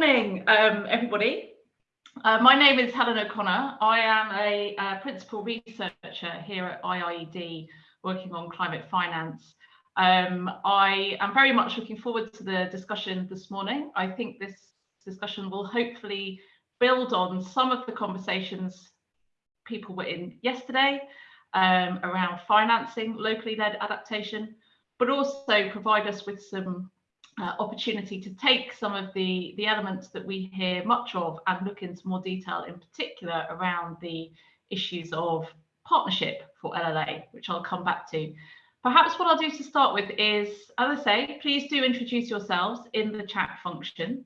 morning, um, everybody. Uh, my name is Helen O'Connor. I am a, a, principal researcher here at IIED working on climate finance. Um, I am very much looking forward to the discussion this morning. I think this discussion will hopefully build on some of the conversations people were in yesterday um, around financing locally led adaptation, but also provide us with some uh, opportunity to take some of the, the elements that we hear much of and look into more detail in particular around the issues of partnership for LLA, which I'll come back to. Perhaps what I'll do to start with is, as I say, please do introduce yourselves in the chat function.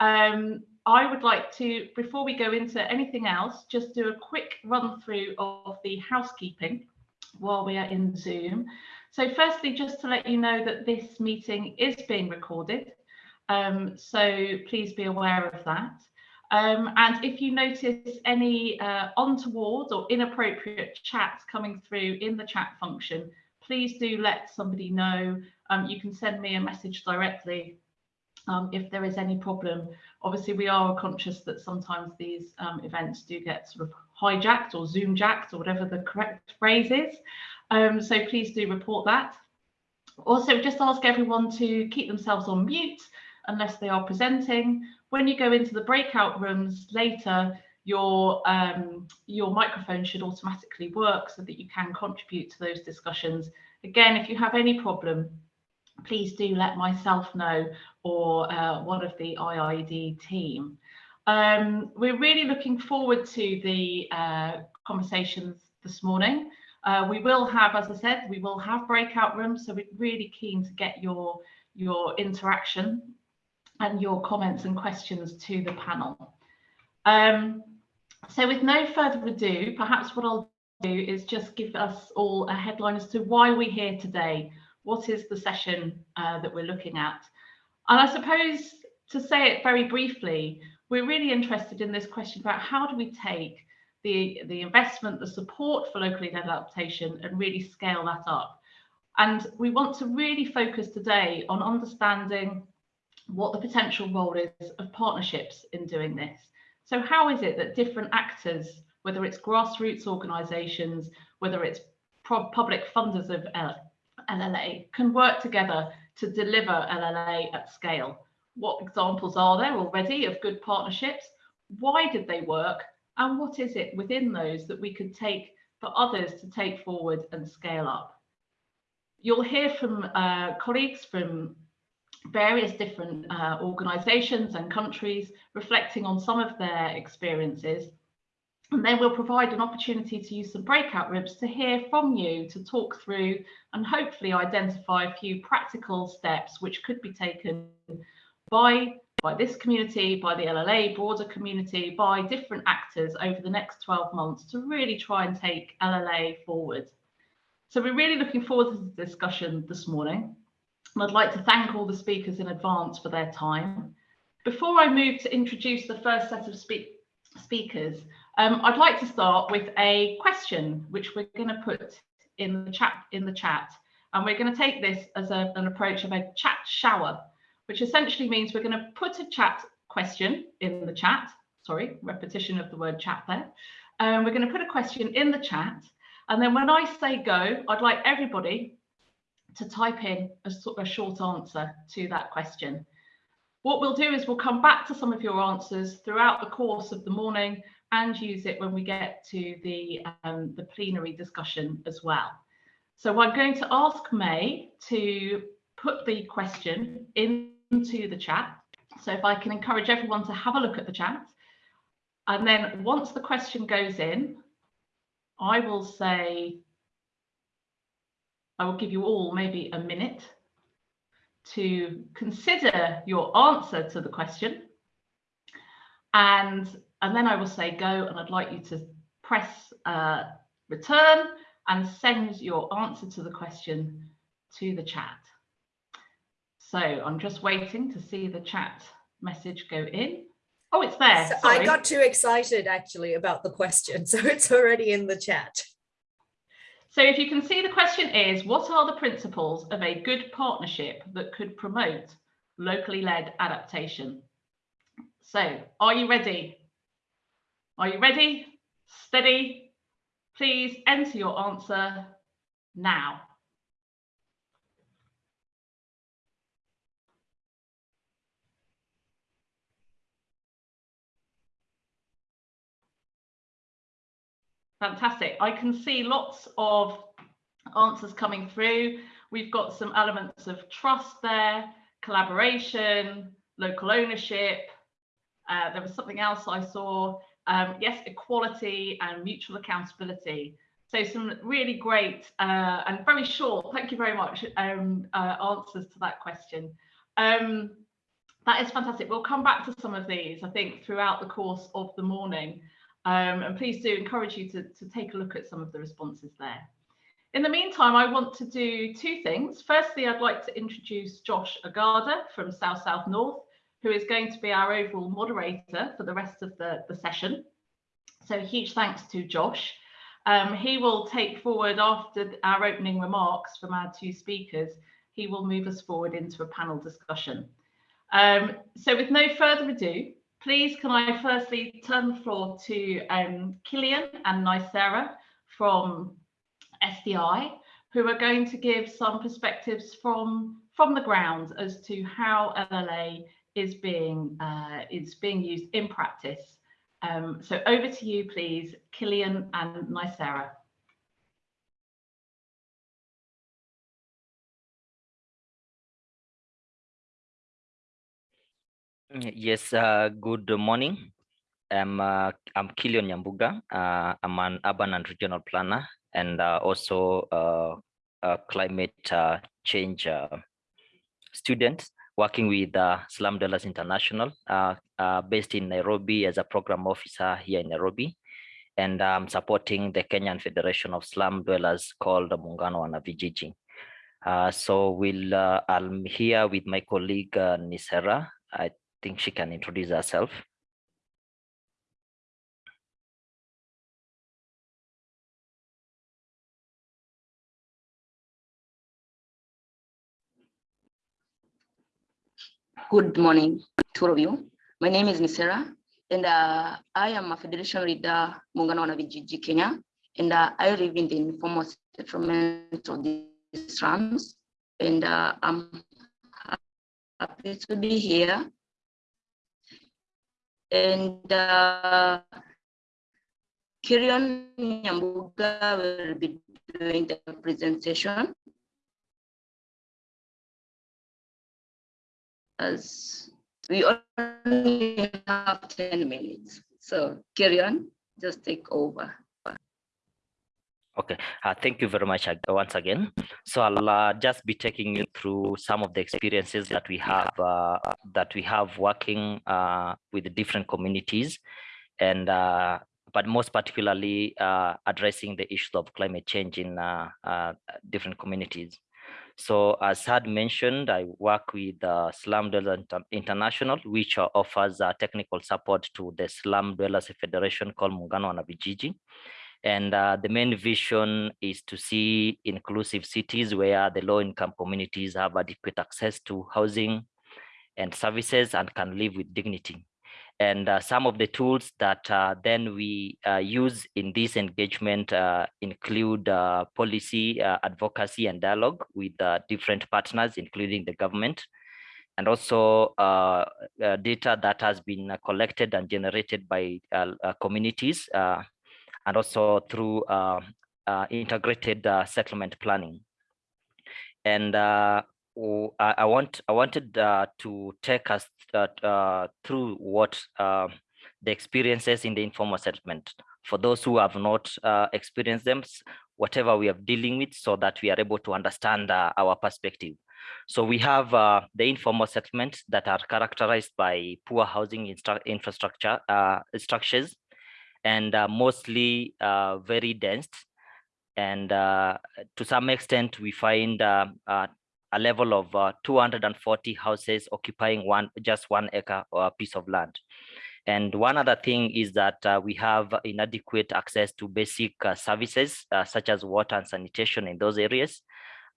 Um, I would like to, before we go into anything else, just do a quick run through of the housekeeping while we are in Zoom. So firstly, just to let you know that this meeting is being recorded. Um, so please be aware of that. Um, and if you notice any uh, untoward or inappropriate chat coming through in the chat function, please do let somebody know. Um, you can send me a message directly um, if there is any problem. Obviously, we are conscious that sometimes these um, events do get sort of hijacked or zoom jacked or whatever the correct phrase is. Um, so please do report that. Also, just ask everyone to keep themselves on mute unless they are presenting. When you go into the breakout rooms later, your um, your microphone should automatically work so that you can contribute to those discussions. Again, if you have any problem, please do let myself know or uh, one of the IIED team. Um, we're really looking forward to the uh, conversations this morning. Uh, we will have, as I said, we will have breakout rooms, so we're really keen to get your, your interaction and your comments and questions to the panel. Um, so with no further ado, perhaps what I'll do is just give us all a headline as to why we're here today. What is the session uh, that we're looking at? And I suppose to say it very briefly, we're really interested in this question about how do we take the, the investment, the support for locally led adaptation and really scale that up. And we want to really focus today on understanding what the potential role is of partnerships in doing this. So how is it that different actors, whether it's grassroots organisations, whether it's public funders of uh, LLA, can work together to deliver LLA at scale? What examples are there already of good partnerships? Why did they work? And what is it within those that we could take for others to take forward and scale up? You'll hear from uh, colleagues from various different uh, organisations and countries reflecting on some of their experiences. And then we'll provide an opportunity to use some breakout rooms to hear from you, to talk through and hopefully identify a few practical steps which could be taken by, by this community, by the LLA broader community, by different actors over the next 12 months to really try and take LLA forward. So we're really looking forward to the discussion this morning. And I'd like to thank all the speakers in advance for their time. Before I move to introduce the first set of speak speakers, um, I'd like to start with a question which we're going to put in the chat in the chat. And we're going to take this as a, an approach of a chat shower, which essentially means we're going to put a chat question in the chat. Sorry, repetition of the word chat there. Um, we're going to put a question in the chat. And then when I say go, I'd like everybody to type in a, a short answer to that question. What we'll do is we'll come back to some of your answers throughout the course of the morning and use it when we get to the, um, the plenary discussion as well. So I'm going to ask May to put the question into the chat. So if I can encourage everyone to have a look at the chat. And then once the question goes in, I will say I will give you all maybe a minute to consider your answer to the question. And, and then I will say go and I'd like you to press uh, return and send your answer to the question to the chat. So I'm just waiting to see the chat message go in. Oh, it's there. So I got too excited actually about the question, so it's already in the chat. So if you can see the question is, what are the principles of a good partnership that could promote locally led adaptation? So are you ready? Are you ready? Steady? Please enter your answer now. Fantastic. I can see lots of answers coming through. We've got some elements of trust there, collaboration, local ownership. Uh, there was something else I saw. Um, yes, equality and mutual accountability. So some really great uh, and very short, thank you very much, um, uh, answers to that question. Um, that is fantastic. We'll come back to some of these, I think, throughout the course of the morning. Um, and please do encourage you to, to take a look at some of the responses there. In the meantime, I want to do two things. Firstly, I'd like to introduce Josh Agada from South South North, who is going to be our overall moderator for the rest of the, the session. So huge thanks to Josh. Um, he will take forward after our opening remarks from our two speakers, he will move us forward into a panel discussion. Um, so with no further ado, please can I firstly turn the floor to um, Killian and Nicera from SDI, who are going to give some perspectives from, from the ground as to how LLA is being, uh, is being used in practice. Um, so over to you, please, Killian and Nicera. Yes, uh, good morning. I'm, uh, I'm Kilion Nyambuga. Uh, I'm an urban and regional planner and uh, also uh, a climate uh, change student working with Slum Dwellers International based in Nairobi as a program officer here in Nairobi. And I'm supporting the Kenyan Federation of Slum Dwellers called Muungano wa Wanavijiji. Uh, so we'll, I'm here with my colleague Nisera. I think she can introduce herself. Good morning to all of you. My name is Nisera, and uh, I am a federation leader, Muungano wa Wanavijiji Kenya, and uh, I live in the informal settlement of the slums, and uh, I'm happy to be here and uh, Kirion Nyambuga will be doing the presentation. As we only have 10 minutes. So Kirion, just take over. Okay, uh, thank you very much once again. So I'll uh, just be taking you through some of the experiences that we have uh, that we have working uh, with different communities, and uh, but most particularly uh, addressing the issues of climate change in different communities. So as had mentioned, I work with uh, Slum Dwellers International, which offers technical support to the Slum Dwellers Federation called Muungano wa Wanavijiji. And uh, the main vision is to see inclusive cities where the low income communities have adequate access to housing and services and can live with dignity. And uh, some of the tools that uh, then we uh, use in this engagement uh, include uh, policy advocacy and dialogue with different partners, including the government, and also data that has been collected and generated by communities and also through uh, uh, integrated uh, settlement planning. And I, want I wanted to take us through what the experiences in the informal settlement for those who have not experienced them, whatever we are dealing with, so that we are able to understand our perspective. So we have uh, the informal settlements that are characterized by poor housing infrastructure uh, structures, and uh, mostly uh, very dense. And uh, to some extent, we find a level of 240 houses occupying one just one acre or a piece of land. And one other thing is that uh, we have inadequate access to basic uh, services uh, such as water and sanitation in those areas.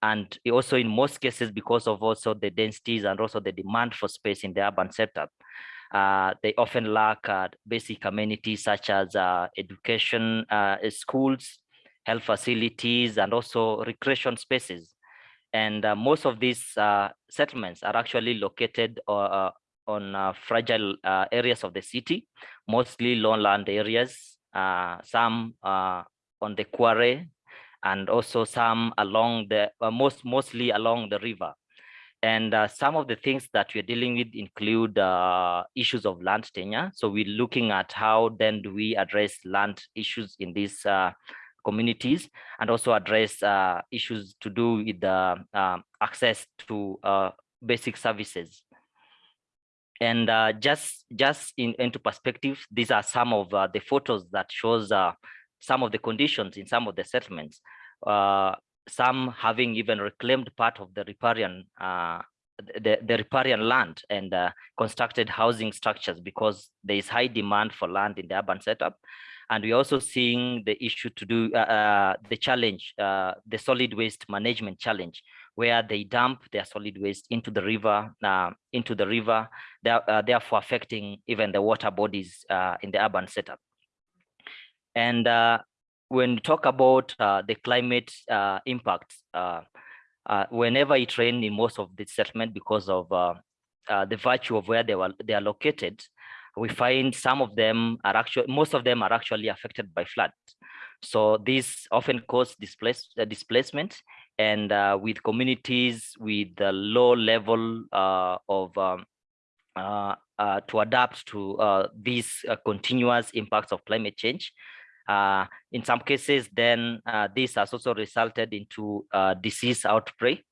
And also in most cases, because of also the densities and also the demand for space in the urban setup, Uh, they often lack uh, basic amenities such as uh, education, uh, schools, health facilities, and also recreation spaces. And uh, most of these uh, settlements are actually located on fragile areas of the city, mostly lowland areas, some on the quarry, and also some along the, most mostly along the river. And uh, some of the things that we're dealing with include uh, issues of land tenure. So we're looking at how then do we address land issues in these uh, communities and also address uh, issues to do with the um, access to uh, basic services. And uh, just just in, into perspective, these are some of the photos that shows some of the conditions in some of the settlements some having even reclaimed part of the riparian uh, the, the riparian land and uh, constructed housing structures because there is high demand for land in the urban setup. And we're also seeing the issue to do uh, uh the challenge, uh, the solid waste management challenge, where they dump their solid waste into the river, uh, into the river, therefore affecting even the water bodies in the urban setup. And when you talk about uh, the climate uh, impacts, uh, uh, whenever it rains in most of the settlement because of uh, uh, the virtue of where they were they are located, we find some of them are actually most of them are actually affected by flood. So this often cause displace, displacement and with communities with the low level of um, to adapt to these continuous impacts of climate change, uh, in some cases, then uh, this has also resulted into uh, disease outbreak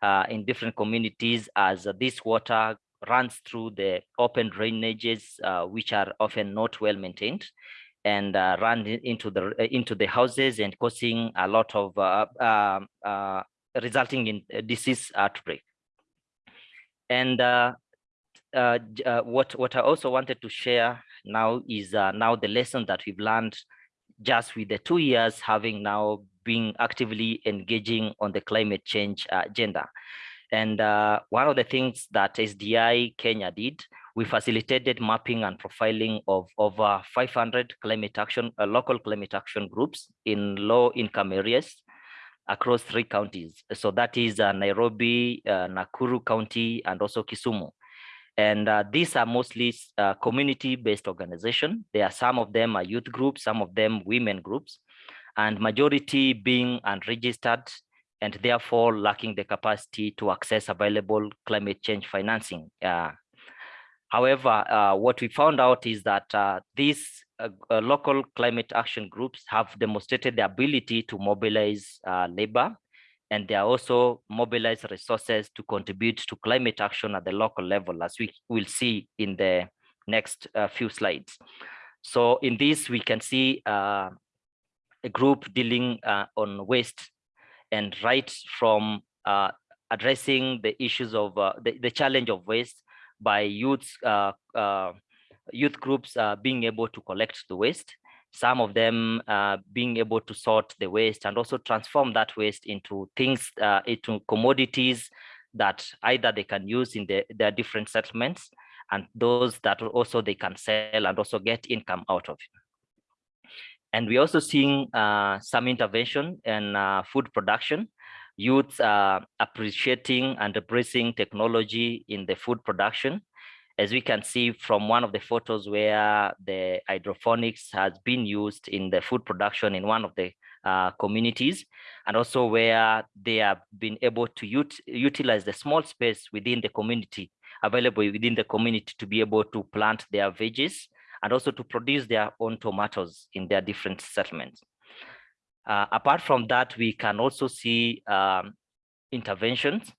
uh, in different communities as this water runs through the open drainages, uh, which are often not well maintained and uh, run into the into the houses and causing a lot of um, resulting in disease outbreak. And what what I also wanted to share now is now the lesson that we've learned just with the two years having now been actively engaging on the climate change uh, agenda. And uh, one of the things that SDI Kenya did, we facilitated mapping and profiling of over 500 climate action, uh, local climate action groups in low income areas across three counties. So that is uh, Nairobi, uh, Nakuru County, and also Kisumu. And uh, these are mostly uh, community-based organization. There are some of them are youth groups, some of them women groups, and majority being unregistered and therefore lacking the capacity to access available climate change financing. Uh, however, uh, what we found out is that uh, these uh, local climate action groups have demonstrated the ability to mobilize labor and they are also mobilize resources to contribute to climate action at the local level, as we will see in the next uh, few slides. So in this, we can see uh, a group dealing uh, on waste and right from uh, addressing the issues of uh, the, the challenge of waste by youth, uh, youth groups being able to collect the waste some of them uh, being able to sort the waste and also transform that waste into things, uh, into commodities that either they can use in the, their different settlements and those that also they can sell and also get income out of. And we're also seeing uh, some intervention in uh, food production. Youths are appreciating and embracing technology in the food production as we can see from one of the photos where the hydroponics has been used in the food production in one of the uh, communities and also where they have been able to ut utilize the small space within the community available within the community to be able to plant their veggies and also to produce their own tomatoes in their different settlements. Uh, apart from that, we can also see um, interventions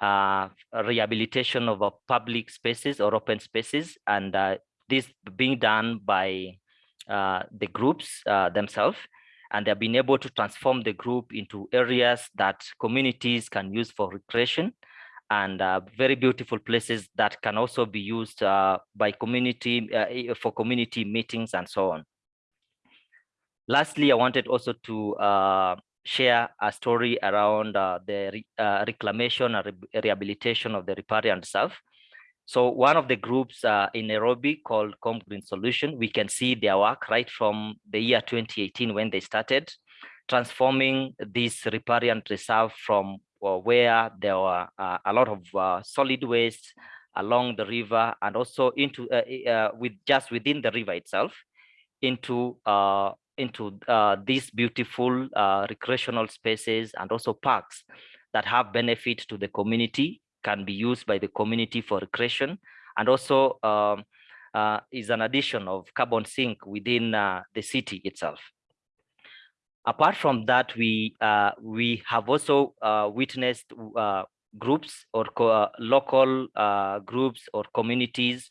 uh, rehabilitation of uh, public spaces or open spaces, and uh, this being done by uh, the groups uh, themselves. And they've been able to transform the group into areas that communities can use for recreation and very beautiful places that can also be used by community for community meetings and so on. Lastly, I wanted also to share a story around uh, the re, uh, reclamation and re rehabilitation of the riparian reserve. So one of the groups uh, in Nairobi called Komb Green Solution, we can see their work right from the year 2018 when they started transforming this riparian reserve from uh, where there were uh, a lot of uh, solid waste along the river and also into with just within the river itself into uh, into these beautiful recreational spaces and also parks that have benefit to the community can be used by the community for recreation. And also um, is an addition of carbon sink within the city itself. Apart from that, we uh, we have also uh, witnessed uh, groups or uh, local uh, groups or communities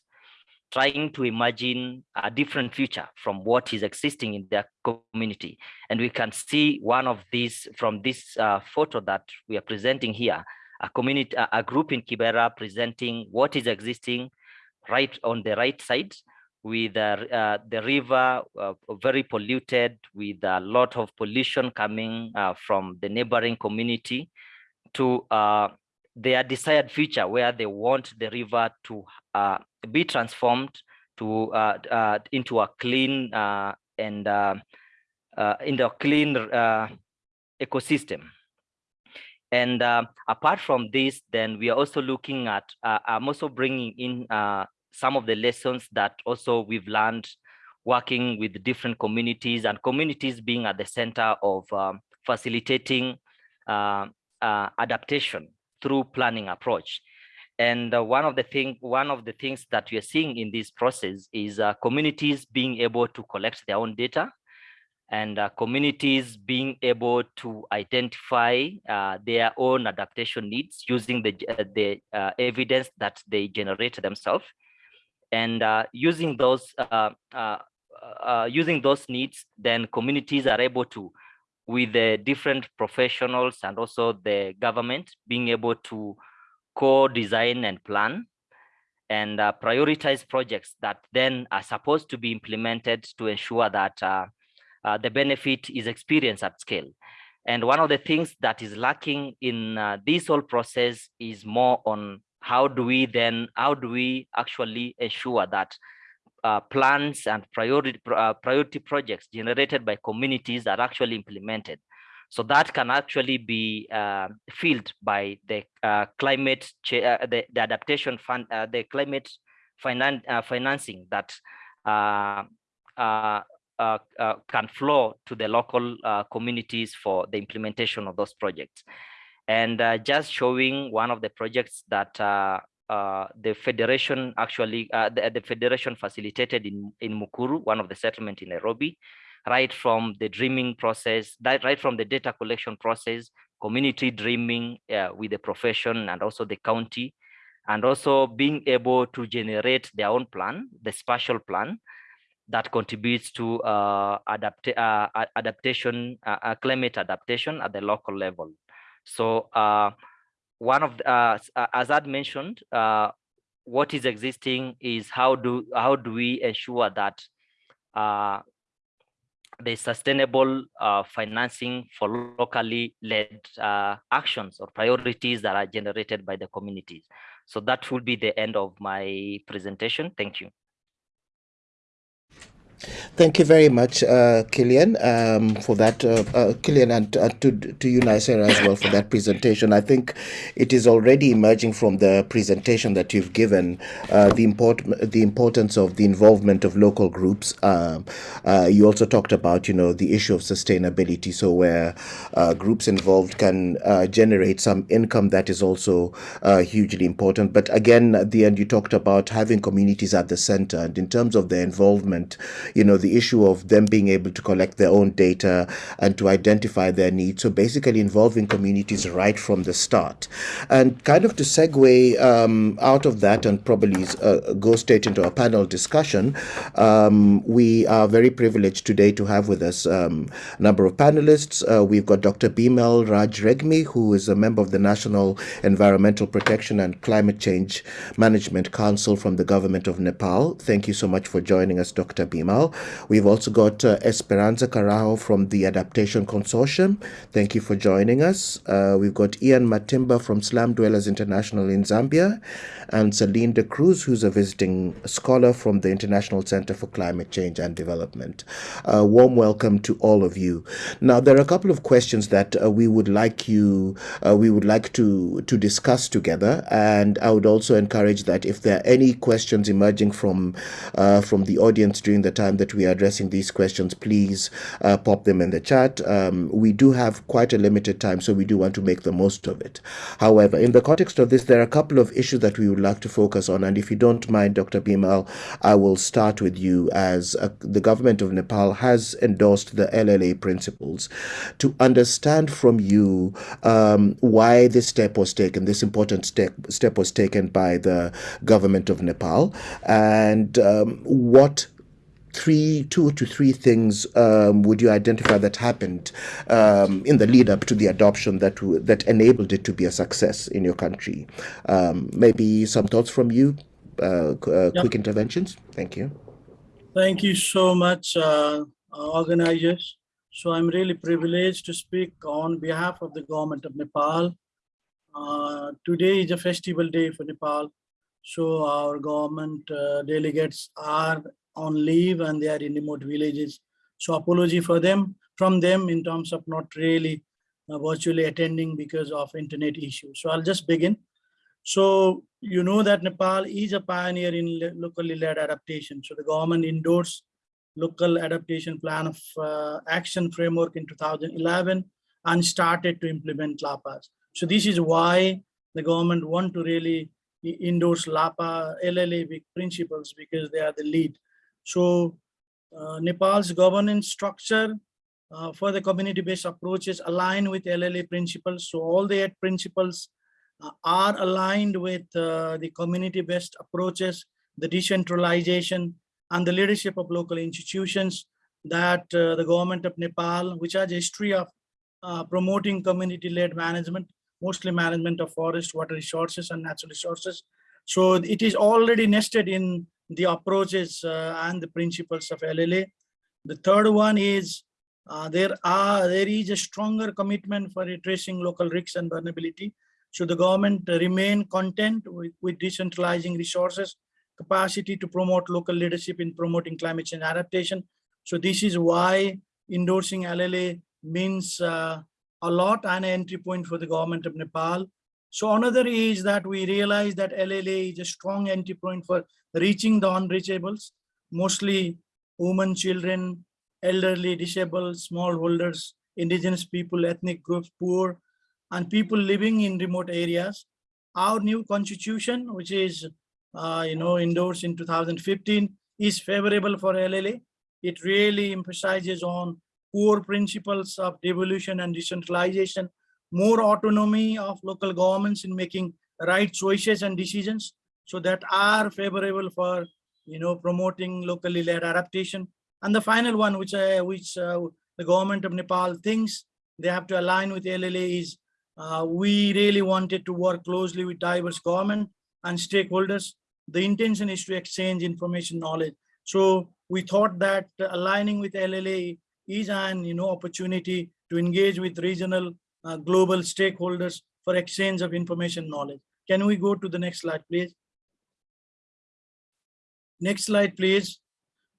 trying to imagine a different future from what is existing in their community. And we can see one of these from this uh, photo that we are presenting here, a community, a group in Kibera presenting what is existing right on the right side with uh, the river uh, very polluted with a lot of pollution coming uh, from the neighboring community to uh, their desired future where they want the river to uh, be transformed to uh, into a clean and into a clean ecosystem. And apart from this, then we are also looking at, I'm also bringing in some of the lessons that also we've learned working with different communities and communities being at the center of um, facilitating uh, uh, adaptation through planning approach. And uh, one of the thing, one of the things that we are seeing in this process is uh, communities being able to collect their own data and uh, communities being able to identify uh, their own adaptation needs using the, the evidence that they generate themselves and uh, using those uh, uh, uh, using those needs, then communities are able to, with the different professionals and also the government, being able to co-design and plan and uh, prioritize projects that then are supposed to be implemented to ensure that uh, uh, the benefit is experienced at scale. And one of the things that is lacking in this whole process is more on how do we then, how do we actually ensure that uh, plans and priority, uh, priority projects generated by communities are actually implemented. So that can actually be uh, filled by the uh, climate, uh, the, the, adaptation fund, uh, the climate finan financing that can flow to the local communities for the implementation of those projects and just showing one of the projects that uh, uh, the federation actually uh, the, the, federation facilitated in in Mukuru, one of the settlement in Nairobi, right from the dreaming process, that right from the data collection process, community dreaming uh, with the profession and also the county, and also being able to generate their own plan, the spatial plan that contributes to uh, adapt adaptation, climate adaptation at the local level. So uh, one of the, uh, uh as I'd mentioned, uh, what is existing is how do how do we ensure that uh, the sustainable uh, financing for locally led uh, actions or priorities that are generated by the communities. So that will be the end of my presentation. Thank you. Thank you very much, uh, Killian, um, for that. Uh, uh, Killian, and uh, to, to you, Nicera, as well, for that presentation. I think it is already emerging from the presentation that you've given uh, the, import the importance of the involvement of local groups. Um, uh, you also talked about, you know, the issue of sustainability, so where groups involved can generate some income that is also hugely important. But again, at the end, you talked about having communities at the center, and in terms of their involvement, you know, the issue of them being able to collect their own data and to identify their needs. So basically involving communities right from the start. And kind of to segue um, out of that and probably uh, go straight into a panel discussion, um, we are very privileged today to have with us um, a number of panelists. Uh, we've got Dr. Bimal Raj Regmi, who is a member of the National Environmental Protection and Climate Change Management Council from the government of Nepal. Thank you so much for joining us, Dr. Bimal. Nepal. We've also got uh, Esperanza Carajo from the Adaptation Consortium. Thank you for joining us. Uh, we've got Ian Matimba from Slum Dwellers International in Zambia, and Celine D'Cruz, who's a visiting scholar from the International Center for Climate Change and Development. A warm welcome to all of you. Now, there are a couple of questions that uh, we would like you, uh, we would like to to discuss together, and I would also encourage that if there are any questions emerging from uh, from the audience during the time that we are addressing these questions, please uh, pop them in the chat. Um, we do have quite a limited time, so we do want to make the most of it. However, in the context of this, there are a couple of issues that we would like to focus on, and if you don't mind, Dr. Bimal, I will start with you as uh, the government of Nepal has endorsed the LLA principles. To understand from you um, why this step was taken, this important step step was taken by the government of Nepal, and um, what three, two to three things um, would you identify that happened um, in the lead up to the adoption that that enabled it to be a success in your country? Um, maybe some thoughts from you, uh, uh, Yeah. quick interventions. Thank you. Thank you so much, uh, uh, organizers. So I'm really privileged to speak on behalf of the government of Nepal. Uh, today is a festival day for Nepal. So our government uh, delegates are on leave and they are in remote villages. So apology for them, from them in terms of not really uh, virtually attending because of internet issues. So I'll just begin. So you know that Nepal is a pioneer in locally led adaptation. So the government endorsed local adaptation plan of uh, action framework in 2011 and started to implement LAPAs. So this is why the government want to really endorse LAPA, LLA principles because they are the lead. So uh, Nepal's governance structure uh, for the community-based approaches align with LLA principles. So all the eight principles uh, are aligned with uh, the community-based approaches, the decentralization, and the leadership of local institutions that uh, the government of Nepal, which has a history of uh, promoting community-led management, mostly management of forest, water resources, and natural resources. So it is already nested in the approaches uh, and the principles of LLA. The third one is uh, there are there is a stronger commitment for addressing local risks and vulnerability. Should the government remain content with, with decentralizing resources, capacity to promote local leadership in promoting climate change adaptation. So this is why endorsing LLA means uh, a lot and an entry point for the government of Nepal. So another is that we realize that LLA is a strong entry point for reaching the unreachables, mostly women, children, elderly, disabled, smallholders, indigenous people, ethnic groups, poor, and people living in remote areas. Our new constitution, which is, uh, you know, endorsed in 2015, is favorable for LLA. It really emphasizes on core principles of devolution and decentralization, more autonomy of local governments in making right choices and decisions, so that are favorable for, you know, promoting locally led adaptation. And the final one, which I, which uh, the government of Nepal thinks they have to align with LLA is uh, we really wanted to work closely with diverse government and stakeholders. The intention is to exchange information knowledge. So we thought that aligning with LLA is an you know opportunity to engage with regional uh, global stakeholders for exchange of information knowledge. Can we go to the next slide, please? Next slide, please.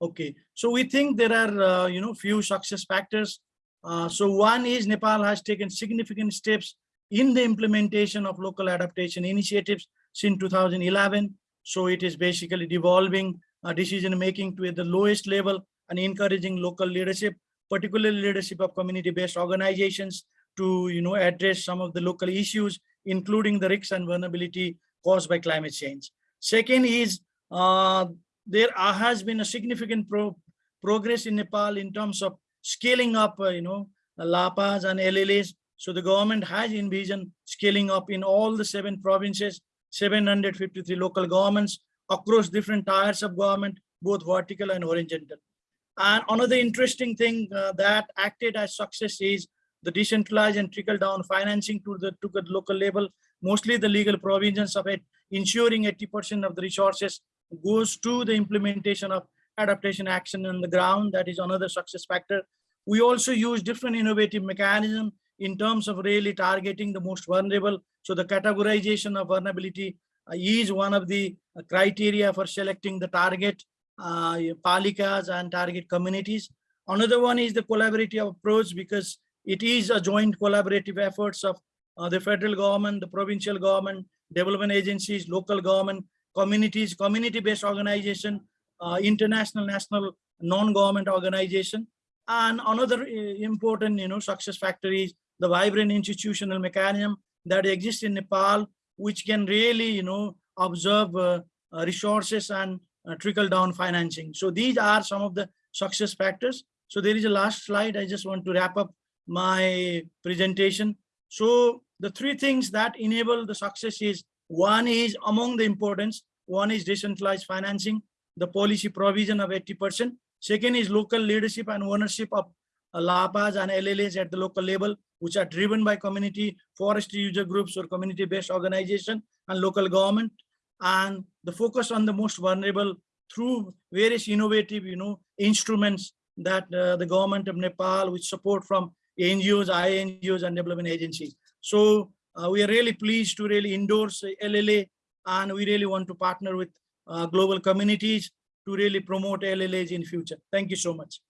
Okay, so we think there are uh, you know few success factors. Uh, so one is Nepal has taken significant steps in the implementation of local adaptation initiatives since 2011. So it is basically devolving uh, decision making to the lowest level and encouraging local leadership, particularly leadership of community-based organizations to you know address some of the local issues, including the risks and vulnerability caused by climate change. Second is uh, there has been a significant pro progress in Nepal in terms of scaling up, uh, you know, LAPAs and LLAs. So the government has envisioned scaling up in all the seven provinces, 753 local governments across different tiers of government, both vertical and horizontal. And another interesting thing uh, that acted as success is the decentralized and trickle down financing to the to the local level, mostly the legal provisions of it, ensuring 80% of the resources goes to the implementation of adaptation action on the ground. That is another success factor. We also use different innovative mechanism in terms of really targeting the most vulnerable. So the categorization of vulnerability uh, is one of the uh, criteria for selecting the target uh, palikas and target communities. Another one is the collaborative approach because it is a joint collaborative efforts of uh, the federal government, the provincial government, development agencies, local government, communities, community-based organization, uh, international, national, non-government organization. And another uh, important, you know, success factor is the vibrant institutional mechanism that exists in Nepal, which can really, you know, observe uh, uh, resources and uh, trickle down financing. So these are some of the success factors. So there is a last slide. I just want to wrap up my presentation. So the three things that enable the success is one is among the importance, one is decentralized financing, the policy provision of 80%. Second is local leadership and ownership of uh, LAPAs and LLAs at the local level, which are driven by community forestry user groups or community-based organization and local government. And the focus on the most vulnerable through various innovative, you know, instruments that uh, the government of Nepal with support from NGOs, INGOs and development agencies. So uh, we are really pleased to really endorse LLA and we really want to partner with uh, global communities to really promote LLAs in future. Thank you so much.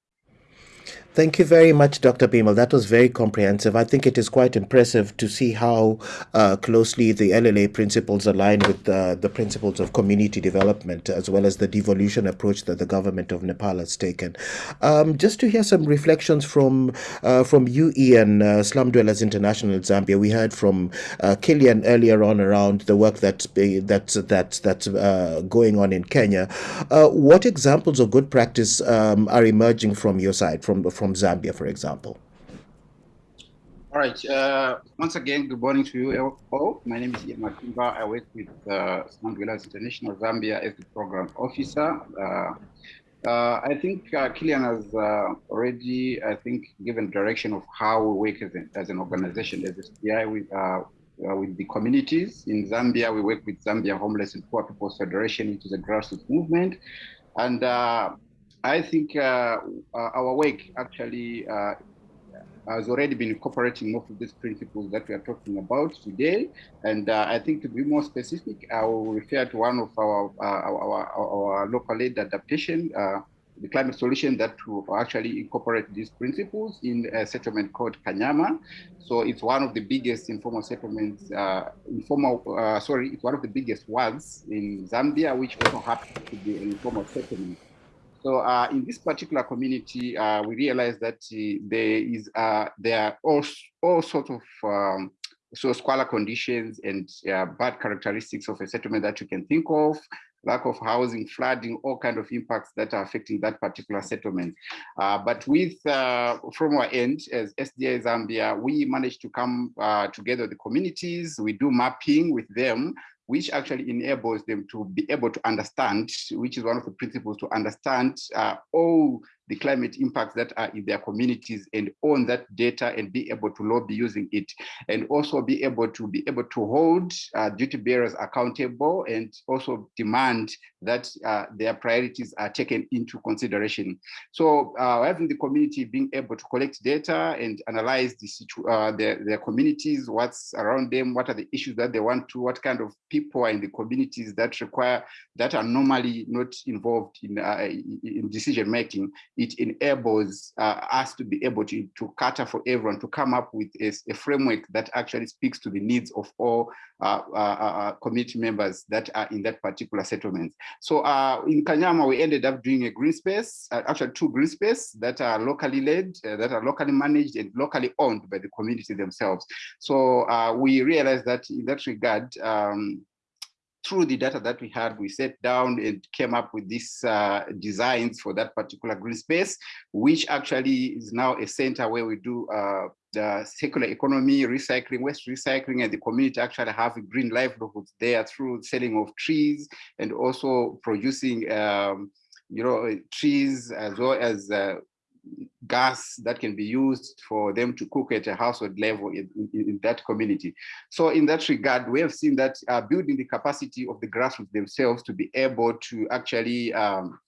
Thank you very much, Dr. Bimal. That was very comprehensive. I think it is quite impressive to see how uh, closely the LLA principles align with uh, the principles of community development, as well as the devolution approach that the government of Nepal has taken. Um, just to hear some reflections from uh, from you, Ian, uh, Slum Dwellers International Zambia. We heard from uh, Killian earlier on around the work that's that's that's that's uh, going on in Kenya. what examples of good practice um, are emerging from your side? From from Zambia, for example? All right. Uh, once again, good morning to you all. My name is Ian. I work with uh, International Zambia as the program officer. Uh, uh, I think uh, has uh, already, I think, given direction of how we work as, a, as an organization, as SDI, with, uh, uh, with the communities. In Zambia, we work with Zambia Homeless and Poor People's Federation, which is a grassroots movement. And I think uh, uh, our work actually uh, has already been incorporating most of these principles that we are talking about today. And uh, I think to be more specific, I will refer to one of our uh, our, our, local aid adaptation, uh, the climate solution that will actually incorporate these principles in a settlement called Kanyama. So it's one of the biggest informal settlements, informal, sorry, it's one of the biggest ones in Zambia, which also happens to be an informal settlement. So uh, in this particular community, uh, we realize that uh, there is uh, there are all, all sorts of um, so squalor conditions and uh, bad characteristics of a settlement that you can think of, lack of housing, flooding, all kind of impacts that are affecting that particular settlement. Uh, but with, from our end, as SDI Zambia, we managed to come together the communities, we do mapping with them, which actually enables them to be able to understand, which is one of the principles to understand uh, all the climate impacts that are in their communities and own that data and be able to lobby using it and also be able to be able to hold uh, duty bearers accountable and also demand that uh, their priorities are taken into consideration. So uh, having the community being able to collect data and analyze the uh, their, their communities, what's around them, what are the issues that they want to, what kind of people are in the communities that require, that are normally not involved in, uh, in decision making it enables uh, us to be able to, to cater for everyone, to come up with a, a framework that actually speaks to the needs of all uh, uh, uh community members that are in that particular settlement. So uh, in Kanyama, we ended up doing a green space, uh, actually two green space that are locally led, that are locally managed and locally owned by the community themselves. So we realized that in that regard, um, through the data that we had, we sat down and came up with these uh, designs for that particular green space, which actually is now a center where we do uh, the circular economy, recycling, waste recycling, and the community actually have a green livelihoods there through selling of trees and also producing, um, you know, trees as well as uh, gas that can be used for them to cook at a household level in, in, in that community. So in that regard, we have seen that uh, building the capacity of the grassroots themselves to be able to actually um,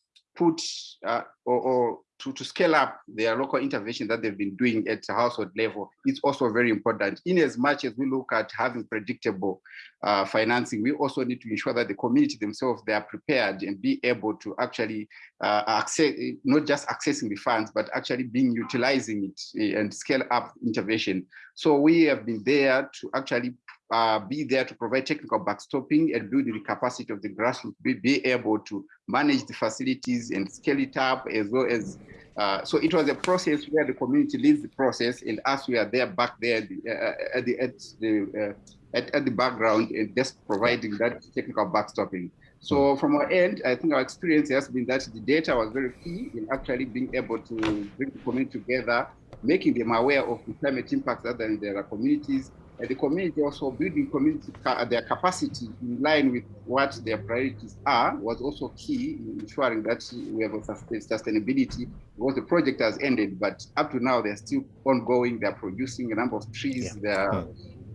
put uh, or, or to, to scale up their local intervention that they've been doing at the household level is also very important. In as much as we look at having predictable uh, financing, we also need to ensure that the community themselves, they are prepared and be able to actually uh, access, not just accessing the funds, but actually being utilizing it eh, and scale up intervention. So we have been there to actually uh, be there to provide technical backstopping and build the capacity of the grassroots, be, be able to manage the facilities and scale it up as well as uh, so it was a process where the community leads the process and us we are there back there at the, uh, at the, at the, uh, at, at the background and just providing that technical backstopping. So from our end, I think our experience has been that the data was very key in actually being able to bring the community together, making them aware of the climate impacts that are in their communities, and the community also building community uh, their capacity in line with what their priorities are was also key in ensuring that we have a sustainability because the project has ended but up to now they're still ongoing. They're producing a number of trees. Yeah. they're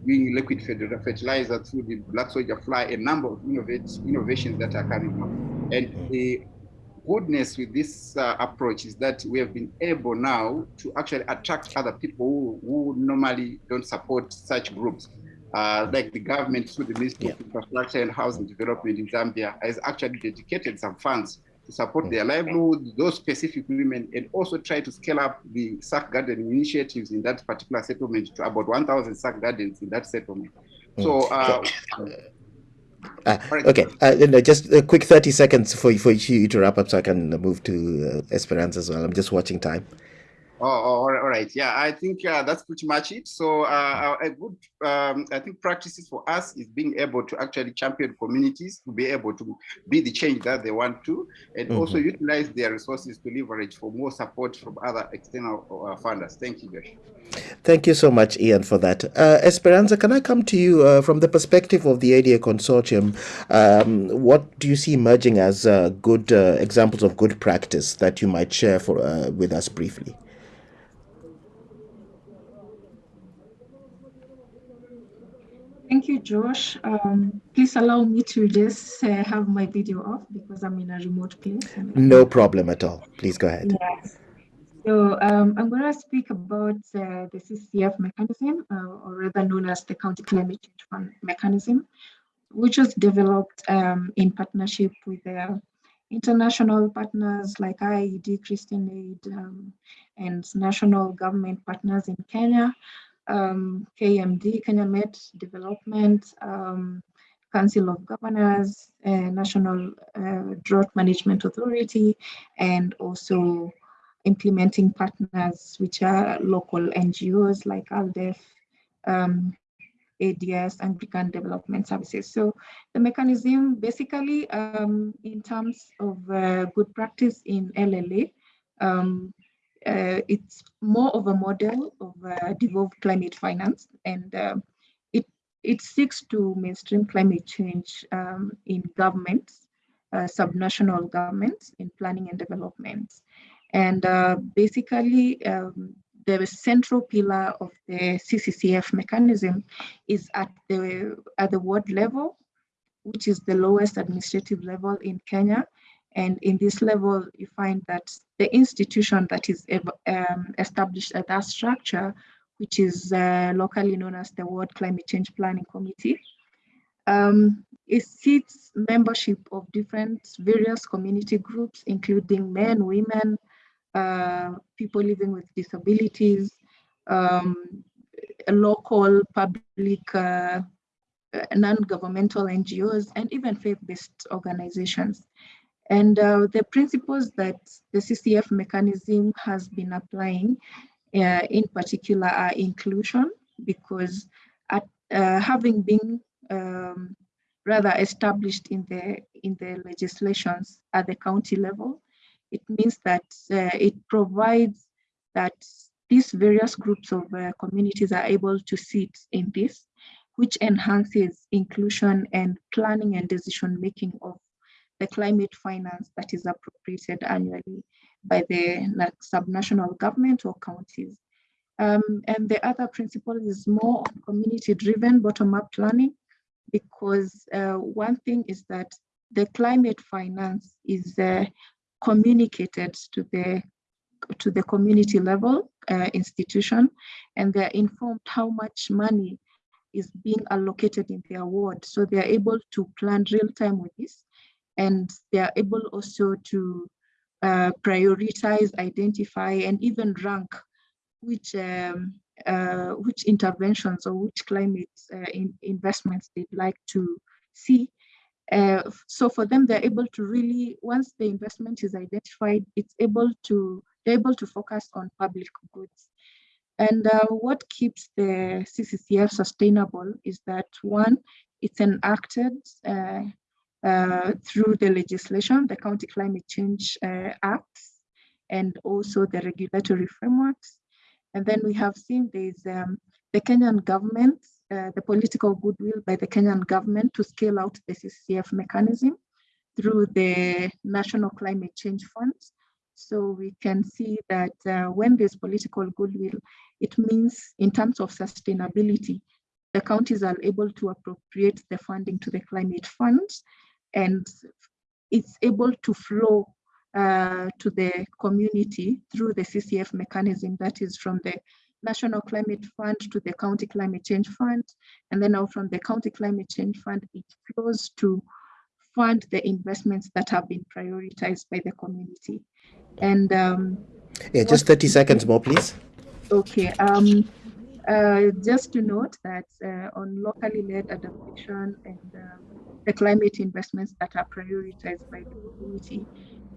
doing liquid fertilizer through the black soldier fly a number of innovate, innovations that are coming up. And hmm. the goodness with this uh, approach is that we have been able now to actually attract other people who, who normally don't support such groups. Uh, like the government through the Ministry of Infrastructure and Housing Development in Zambia has actually dedicated some funds to support their livelihood, those specific women, and also try to scale up the sack garden initiatives in that particular settlement to about 1,000 sack gardens in that settlement. So uh, Uh, okay, uh, no, just a quick 30 seconds for, for you to wrap up so I can move to uh, Esperanza as well. I'm just watching time. Oh, oh, all right. Yeah, I think uh, that's pretty much it. So uh, a good, um, I think practices for us is being able to actually champion communities to be able to be the change that they want to, and also utilize their resources to leverage for more support from other external uh, funders. Thank you, Josh. Thank you so much, Ian, for that. Uh, Esperanza, can I come to you uh, from the perspective of the ADA consortium? Um, what do you see emerging as uh, good uh, examples of good practice that you might share for uh, with us briefly? Thank you, Josh. Um, please allow me to just uh, have my video off because I'm in a remote place. No problem at all. Please go ahead. Yes. So um, I'm going to speak about uh, the CCF mechanism, uh, or rather known as the County Climate Change Fund mechanism, which was developed um, in partnership with the international partners like IIED, Christian Aid, um, and national government partners in Kenya, um, KMD, Kenya Met Department, um, Council of Governors, uh, National uh, Drought Management Authority, and also implementing partners, which are local NGOs like ALDEF, um, ADS, Anglican Development Services. So the mechanism basically um, in terms of uh, good practice in LLA, um, uh, it's more of a model of uh, devolved climate finance and uh, it, it seeks to mainstream climate change um, in governments, uh, subnational governments in planning and development. And uh, basically, um, the central pillar of the CCCF mechanism is at the, at the ward level, which is the lowest administrative level in Kenya. And in this level, you find that the institution that is um, established at that structure, which is uh, locally known as the Ward Climate Change Planning Committee, um, it seats membership of different various community groups, including men, women, uh, people living with disabilities, um, local public uh, non-governmental NGOs, and even faith-based organizations. And uh, the principles that the CCF mechanism has been applying uh, in particular are inclusion, because at, uh, having been um, rather established in the, in the legislations at the county level, it means that uh, it provides that these various groups of uh, communities are able to sit in this, which enhances inclusion and planning and decision making of the climate finance that is appropriated annually by the subnational government or counties. Um, and the other principle is more community-driven bottom-up planning, because uh, one thing is that the climate finance is uh, communicated to the to the community level uh, institution and they're informed how much money is being allocated in their ward. So they're able to plan real time with this and they're able also to uh, prioritize, identify, and even rank which um, uh, which interventions or which climate uh, in investments they'd like to see. Uh, so for them, they're able to really, once the investment is identified, it's able to, they're able to focus on public goods. And uh, what keeps the CCCF sustainable is that one, it's enacted uh, through the legislation, the County Climate Change uh, Acts, and also the regulatory frameworks. And then we have seen there's um, the Kenyan government, uh, the political goodwill by the Kenyan government to scale out the CCF mechanism through the National Climate Change Fund. So we can see that uh, when there's political goodwill, it means in terms of sustainability, the counties are able to appropriate the funding to the climate fund and it's able to flow uh, to the community through the CCF mechanism that is from the National Climate Fund to the County Climate Change Fund. And then now from the County Climate Change Fund, it flows to fund the investments that have been prioritized by the community. And um, Yeah, just 30 seconds more, please. Okay, um, uh, just to note that uh, on locally led adaptation and um, the climate investments that are prioritized by the community,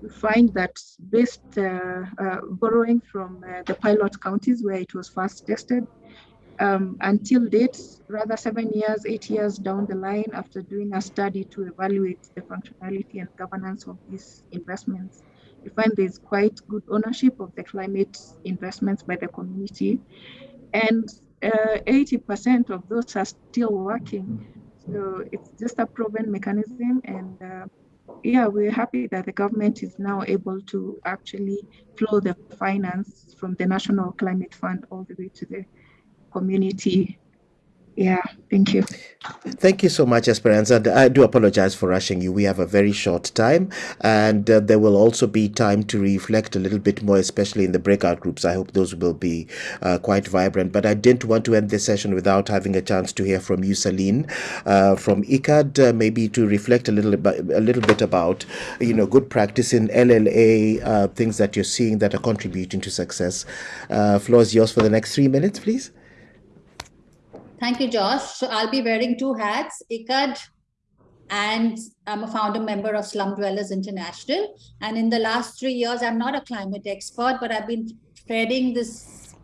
we find that based uh, uh, borrowing from uh, the pilot counties where it was first tested, um, until date, rather seven years, eight years down the line after doing a study to evaluate the functionality and governance of these investments, we find there's quite good ownership of the climate investments by the community. And 80% of those are still working. So it's just a proven mechanism and uh, yeah, we're happy that the government is now able to actually flow the finance from the National Climate Fund all the way to the community. Yeah, thank you. Thank you so much, Esperanza. I do apologize for rushing you. We have a very short time, and uh, there will also be time to reflect a little bit more, especially in the breakout groups. I hope those will be uh, quite vibrant. But I didn't want to end this session without having a chance to hear from you, Celine, uh, from ICAD, uh, maybe to reflect a little bit, a little bit about, you know, good practice in LLA, uh, things that you're seeing that are contributing to success. Uh, floor is yours for the next three minutes, please. Thank you, Josh. So I'll be wearing two hats, ICAD, and I'm a founder member of Slum Dwellers International. And in the last three years, I'm not a climate expert, but I've been treading this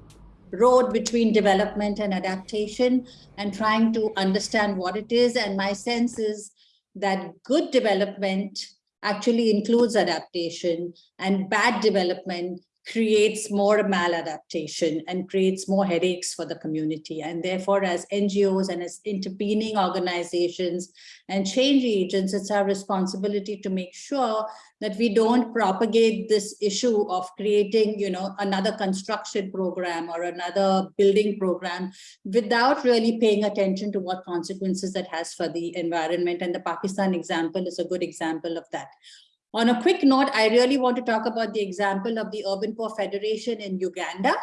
road between development and adaptation and trying to understand what it is. And my sense is that good development actually includes adaptation and bad development creates more maladaptation and creates more headaches for the community. And therefore, as NGOs and as intervening organizations and change agents, it's our responsibility to make sure that we don't propagate this issue of creating, you know, another construction program or another building program without really paying attention to what consequences that has for the environment. And the Pakistan example is a good example of that. On a quick note, I really want to talk about the example of the Urban Poor Federation in Uganda.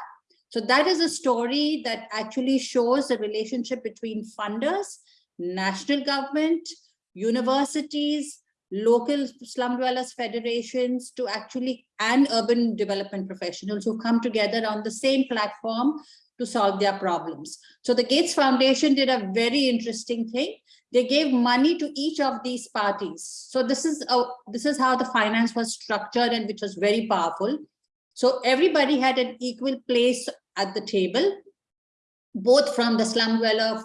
So that is a story that actually shows the relationship between funders, national government, universities, local slum dwellers federations to actually and urban development professionals who come together on the same platform to solve their problems. So the Gates Foundation did a very interesting thing. They gave money to each of these parties. So this is, a, this is how the finance was structured and which was very powerful. So everybody had an equal place at the table, both from the slum dweller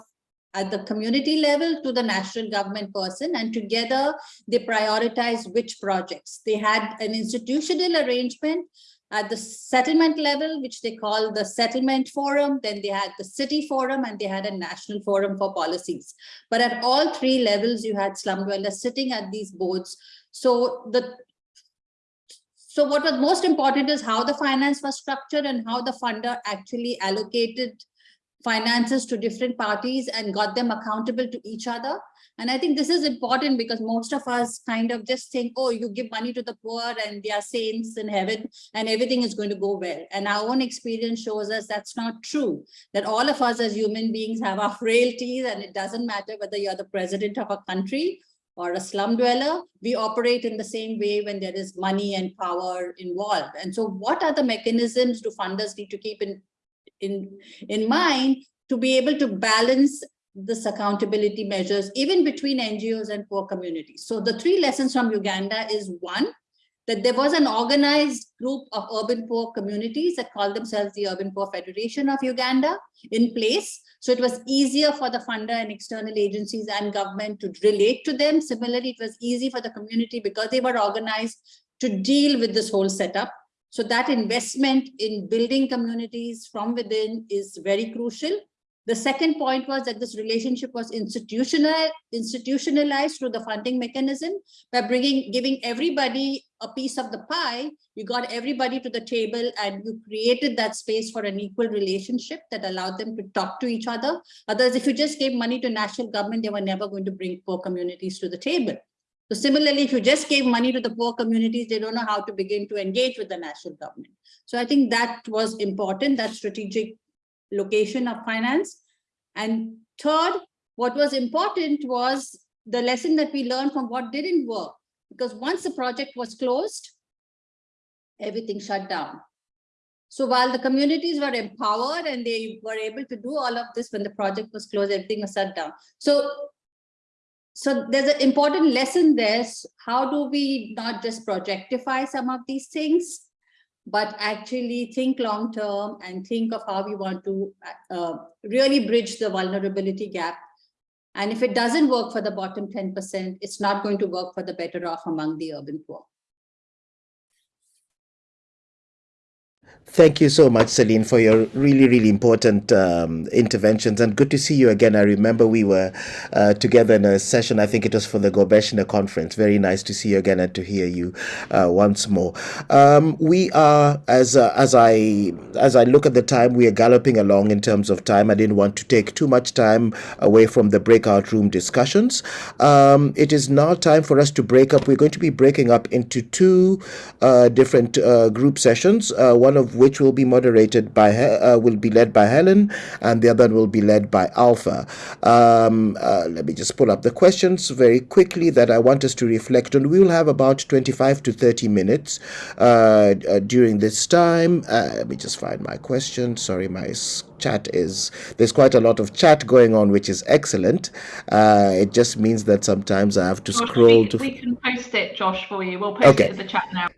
at the community level to the national government person and together they prioritized which projects. They had an institutional arrangement at the settlement level, which they call the settlement forum, then they had the city forum and they had a national forum for policies. But at all three levels, you had slum dwellers sitting at these boards. So the so what was most important is how the finance was structured and how the funder actually allocated finances to different parties and got them accountable to each other. And I think this is important because most of us kind of just think, oh, you give money to the poor and they are saints in heaven and everything is going to go well. And our own experience shows us that's not true, that all of us as human beings have our frailties and it doesn't matter whether you're the president of a country or a slum dweller, we operate in the same way when there is money and power involved. And so what are the mechanisms do funders need to keep in, in, in mind to be able to balance this accountability measures, even between NGOs and poor communities. So the three lessons from Uganda is one, that there was an organized group of urban poor communities that called themselves the Urban Poor Federation of Uganda in place. So it was easier for the funder and external agencies and government to relate to them. Similarly, it was easy for the community because they were organized to deal with this whole setup. So that investment in building communities from within is very crucial. The second point was that this relationship was institutional, institutionalized through the funding mechanism by bringing, giving everybody a piece of the pie. You got everybody to the table and you created that space for an equal relationship that allowed them to talk to each other. Otherwise, if you just gave money to national government, they were never going to bring poor communities to the table. So similarly, if you just gave money to the poor communities, they don't know how to begin to engage with the national government. So I think that was important, that strategic location of finance. And third, what was important was the lesson that we learned from what didn't work. Because once the project was closed, everything shut down. So while the communities were empowered and they were able to do all of this when the project was closed, everything was shut down. So, so there's an important lesson there. How do we not just projectify some of these things, but actually think long term and think of how we want to uh, really bridge the vulnerability gap. And if it doesn't work for the bottom 10%, it's not going to work for the better off among the urban poor. Thank you so much, Celine, for your really, really important um, interventions. And good to see you again. I remember we were uh, together in a session, I think it was for the Gobeshona conference. Very nice to see you again and to hear you uh, once more. Um, we are, as uh, as I as I look at the time, we are galloping along in terms of time. I didn't want to take too much time away from the breakout room discussions. Um, it is now time for us to break up. We're going to be breaking up into two uh, different uh, group sessions. Uh, one of which will be moderated by uh, will be led by Helen, and the other will be led by Alpha. Um, uh, let me just pull up the questions very quickly that I want us to reflect on. We will have about 25 to 30 minutes uh, uh during this time. Uh, let me just find my question. Sorry, my chat is there's quite a lot of chat going on which is excellent uh, it just means that sometimes i have to Josh, scroll we, to we can post it josh for you we'll post okay. it in the chat now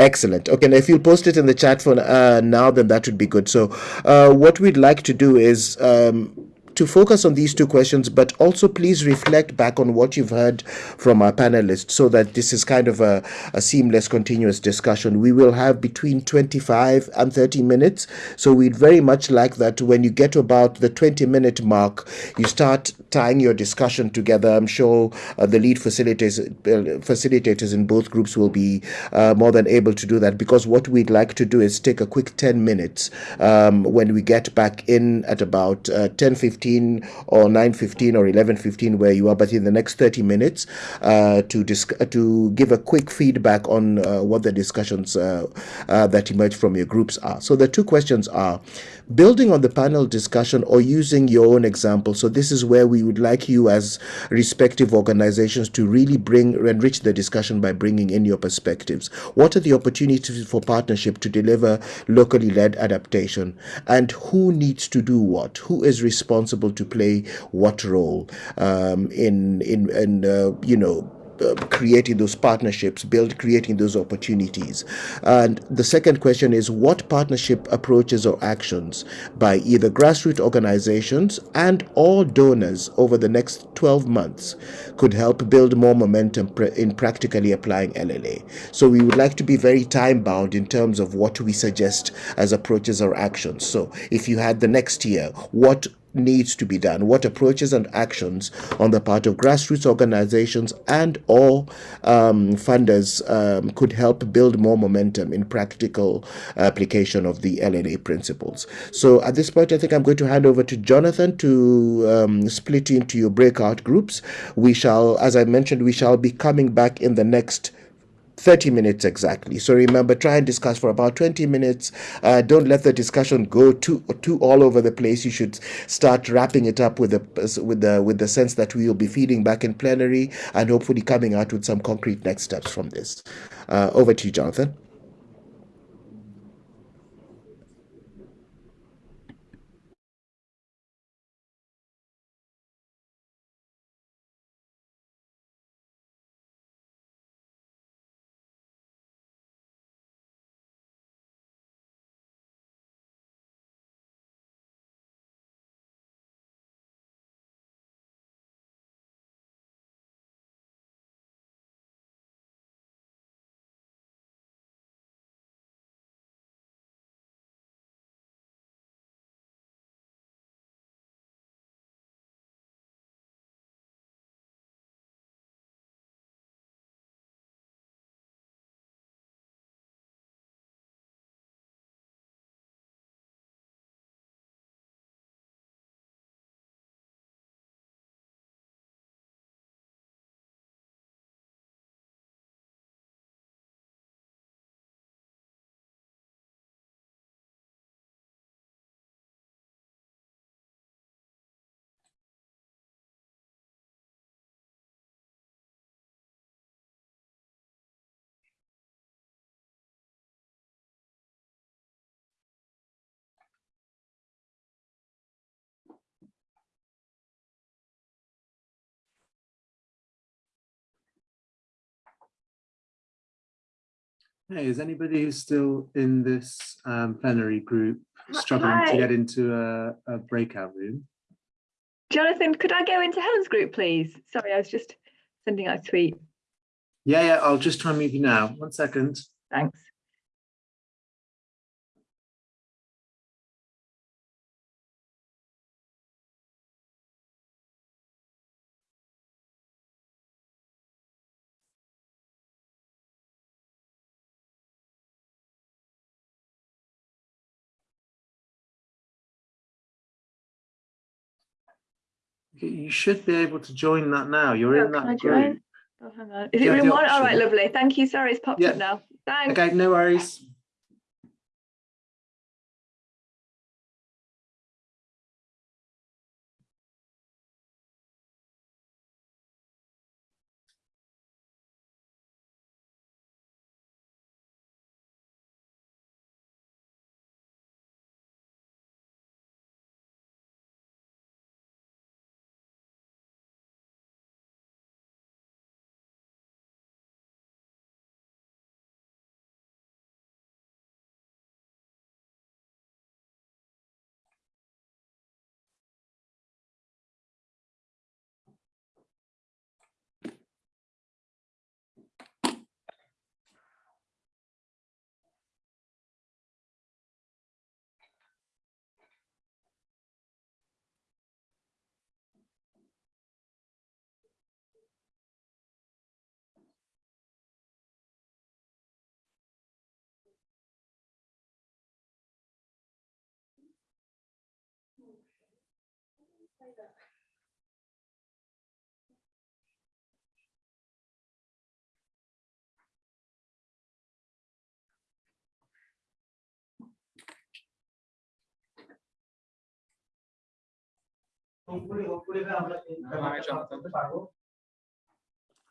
Excellent. Okay, now if you post it in the chat for uh, now, then that would be good. So, uh, what we'd like to do is um, to focus on these two questions, but also please reflect back on what you've heard from our panelists so that this is kind of a, a seamless, continuous discussion. We will have between 25 and 30 minutes. So we'd very much like that when you get to about the 20 minute mark, you start tying your discussion together. I'm sure uh, the lead facilitators, uh, facilitators in both groups will be uh, more than able to do that because what we'd like to do is take a quick 10 minutes um, when we get back in at about uh, 10:15 9.15 or 9.15 or 11.15 where you are, but in the next 30 minutes uh, to, uh, to give a quick feedback on uh, what the discussions uh, that emerge from your groups are. So the two questions are, building on the panel discussion or using your own example. So this is where we would like you as respective organizations to really bring enrich the discussion by bringing in your perspectives. What are the opportunities for partnership to deliver locally led adaptation and who needs to do what? Who is responsible to play what role um, in, in, in uh, you know, uh, creating those partnerships, build creating those opportunities. And the second question is what partnership approaches or actions by either grassroots organizations and all donors over the next 12 months could help build more momentum in practically applying LLA. So we would like to be very time bound in terms of what we suggest as approaches or actions. So if you had the next year, what needs to be done. What approaches and actions on the part of grassroots organizations and or um, funders um, could help build more momentum in practical application of the LLA principles? So at this point i think i'm going to hand over to jonathan to um, split into your breakout groups. We shall as i mentioned we shall be coming back in the next 30 minutes exactly. So remember, try and discuss for about 20 minutes. Uh, don't let the discussion go too too all over the place. You should start wrapping it up with the with the with the sense that we will be feeding back in plenary and hopefully coming out with some concrete next steps from this. Uh, over to you, Jonathan. Hey, is anybody who's still in this um, plenary group struggling Hi. to get into a, a breakout room? Jonathan, could I go into Helen's group, please? Sorry, I was just sending out a tweet. Yeah, yeah, I'll just try and move you now. One second. Thanks. You should be able to join that now. You're Oh, in that group. Oh, hang on. Is it room one? All right, lovely. Thank you. Sorry, it's popped Yeah. up now. Thanks. Okay, no worries.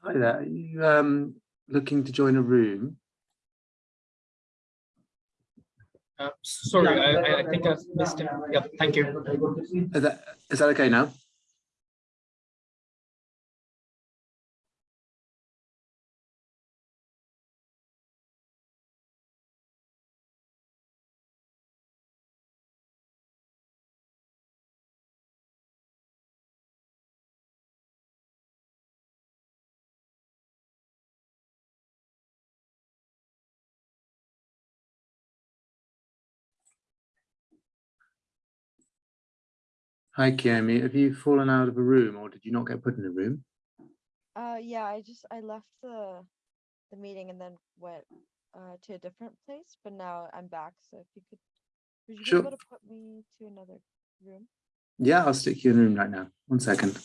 Hi there. Are you um, looking to join a room? Uh, sorry, I, I- I think I missed it. Yeah, thank you. Is that, is that okay now? Hi, Kiemi. Have you fallen out of a room or did you not get put in a room? Uh, yeah, I just, I left the, the meeting and then went, uh, to a different place, but now I'm back, so if you could, would you be able to put me to another room? Yeah, I'll stick you in a room right now. One second.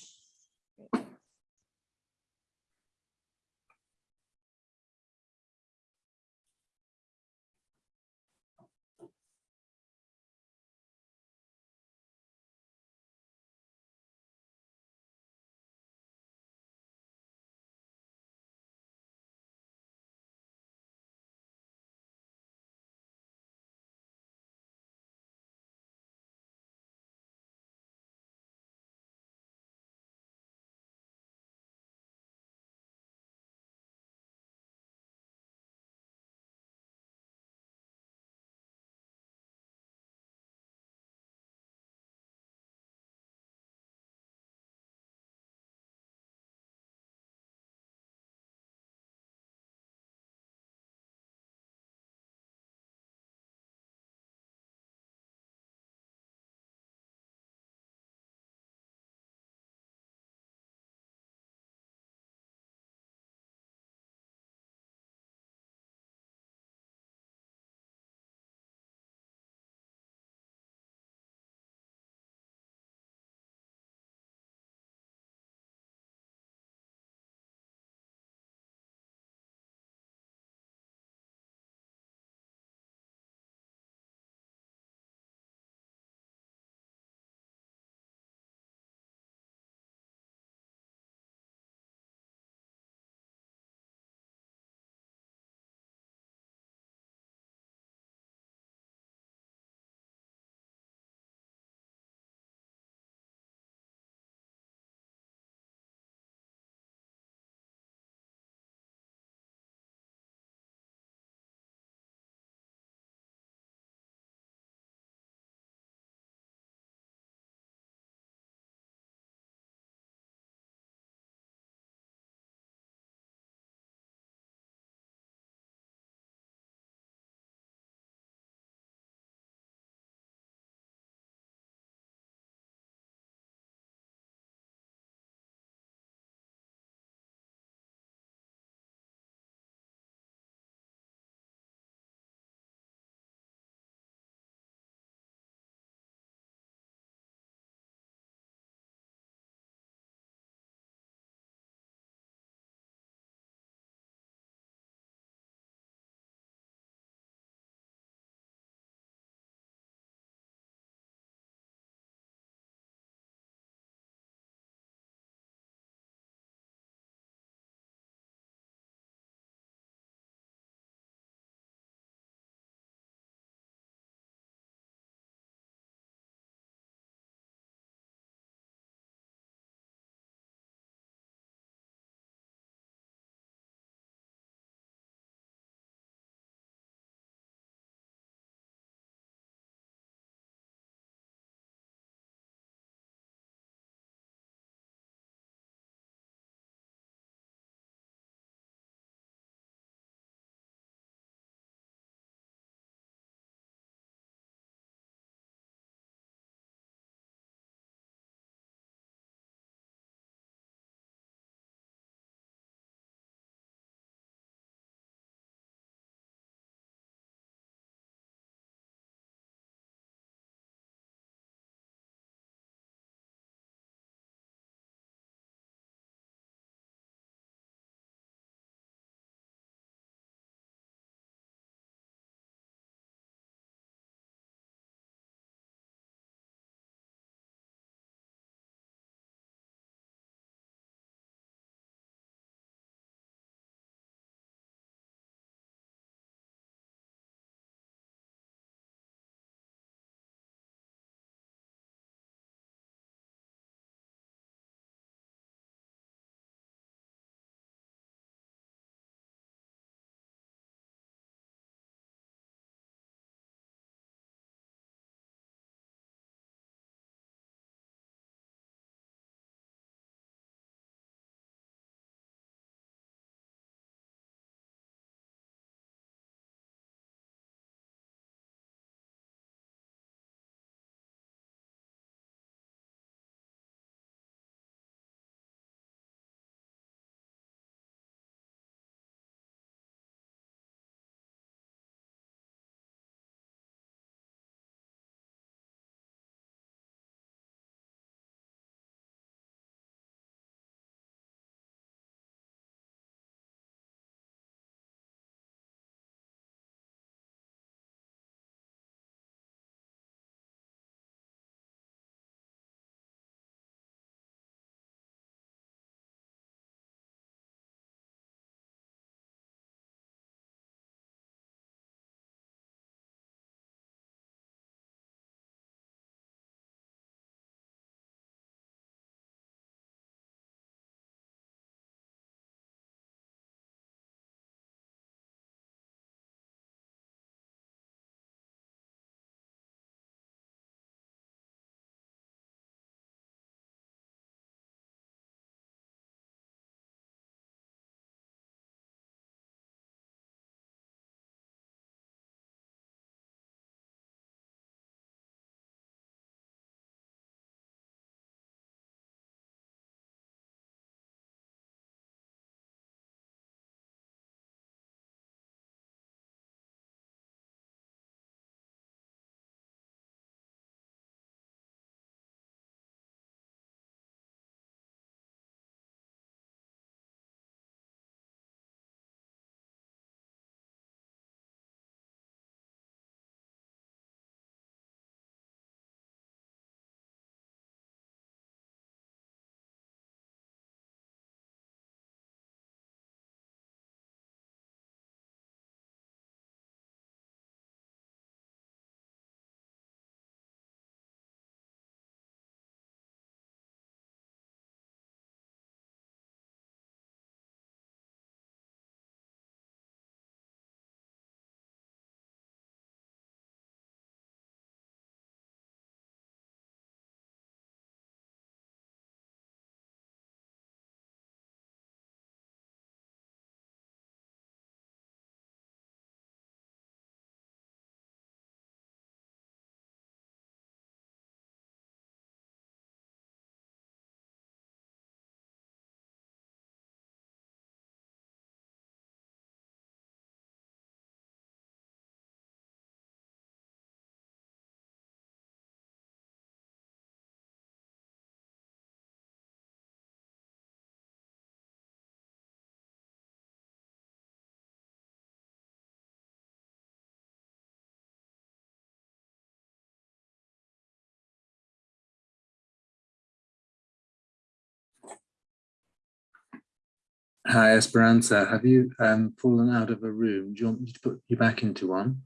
Hi, Esperanza. Have you um, fallen out of a room? Do you want me to put you back into one?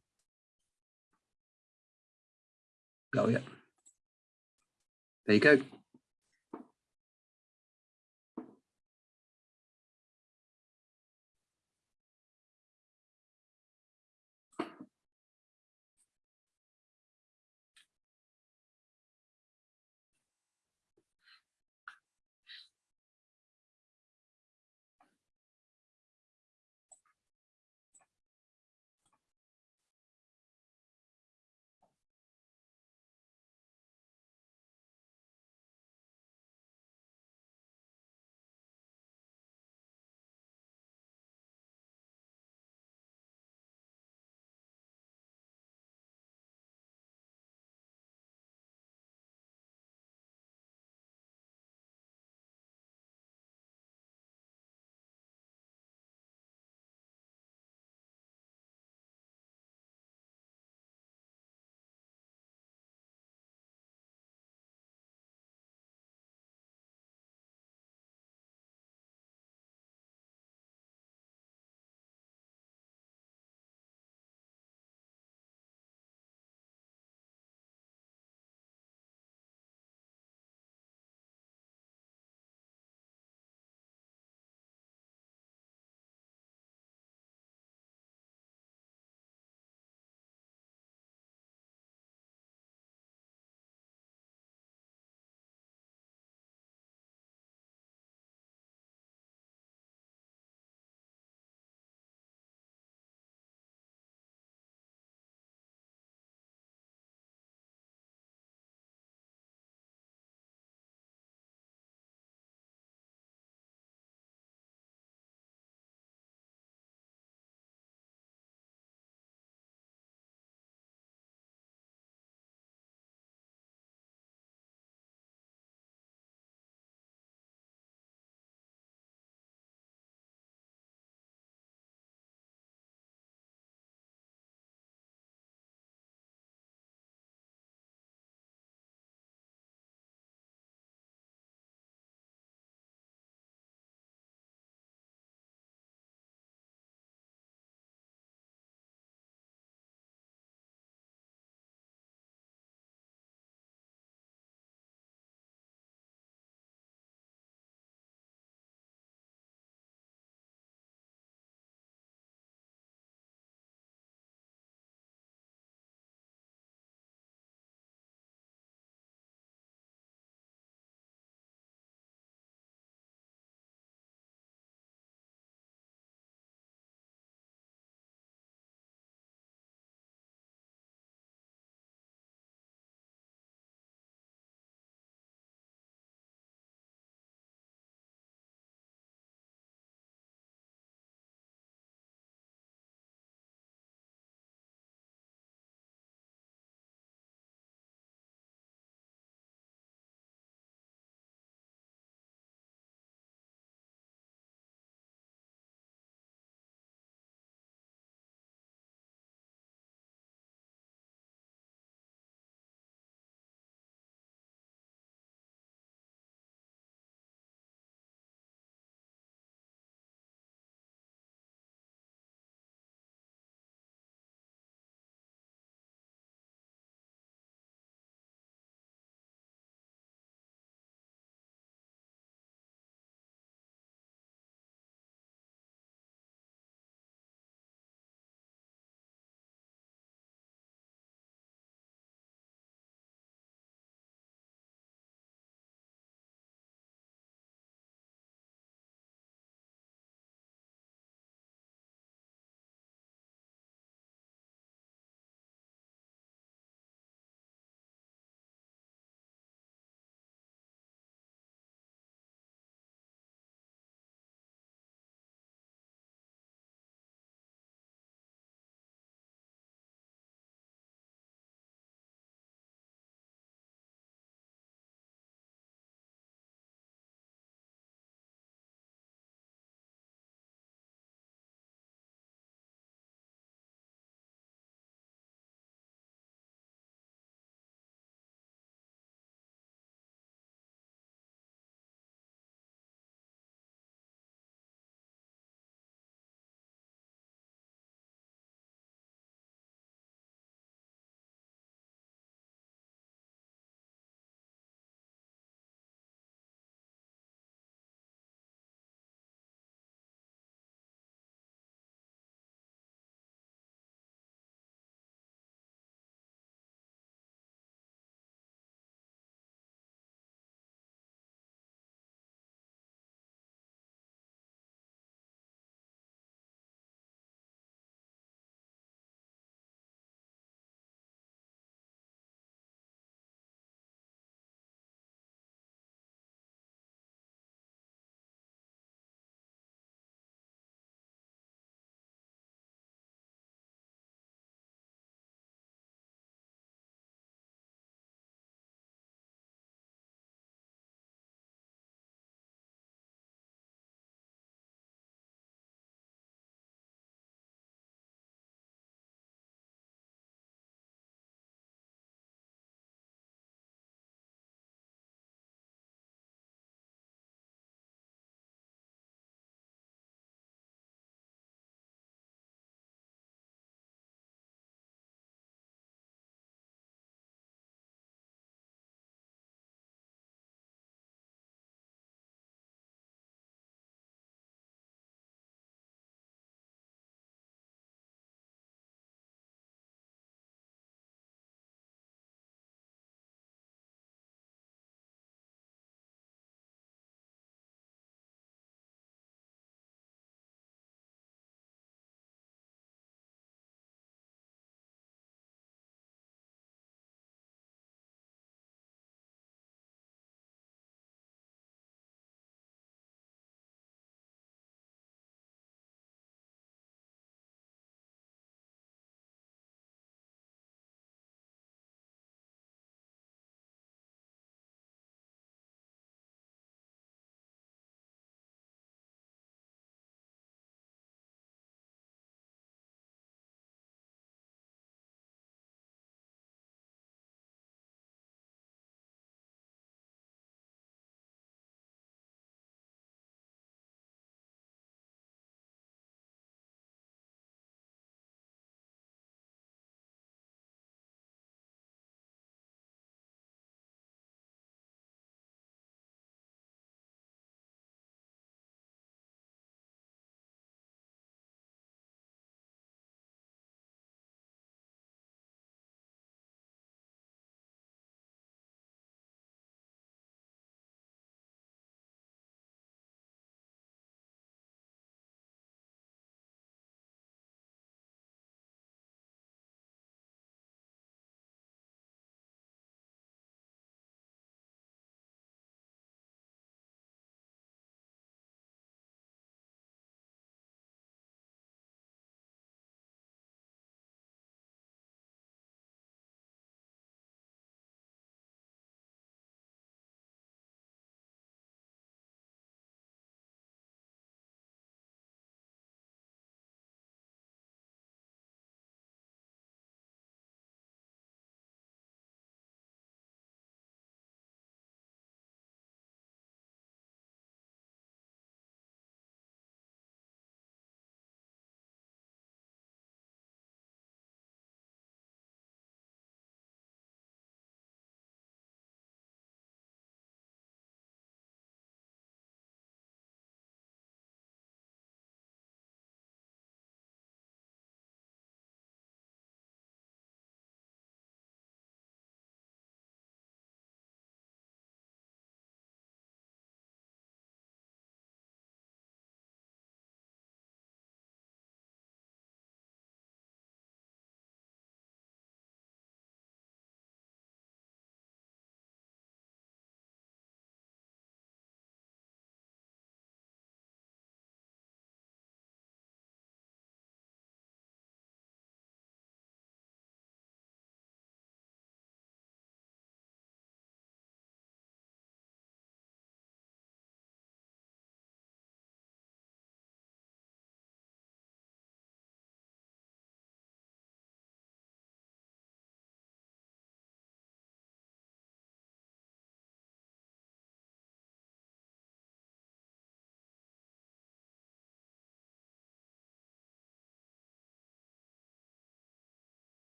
Oh, yeah. There you go.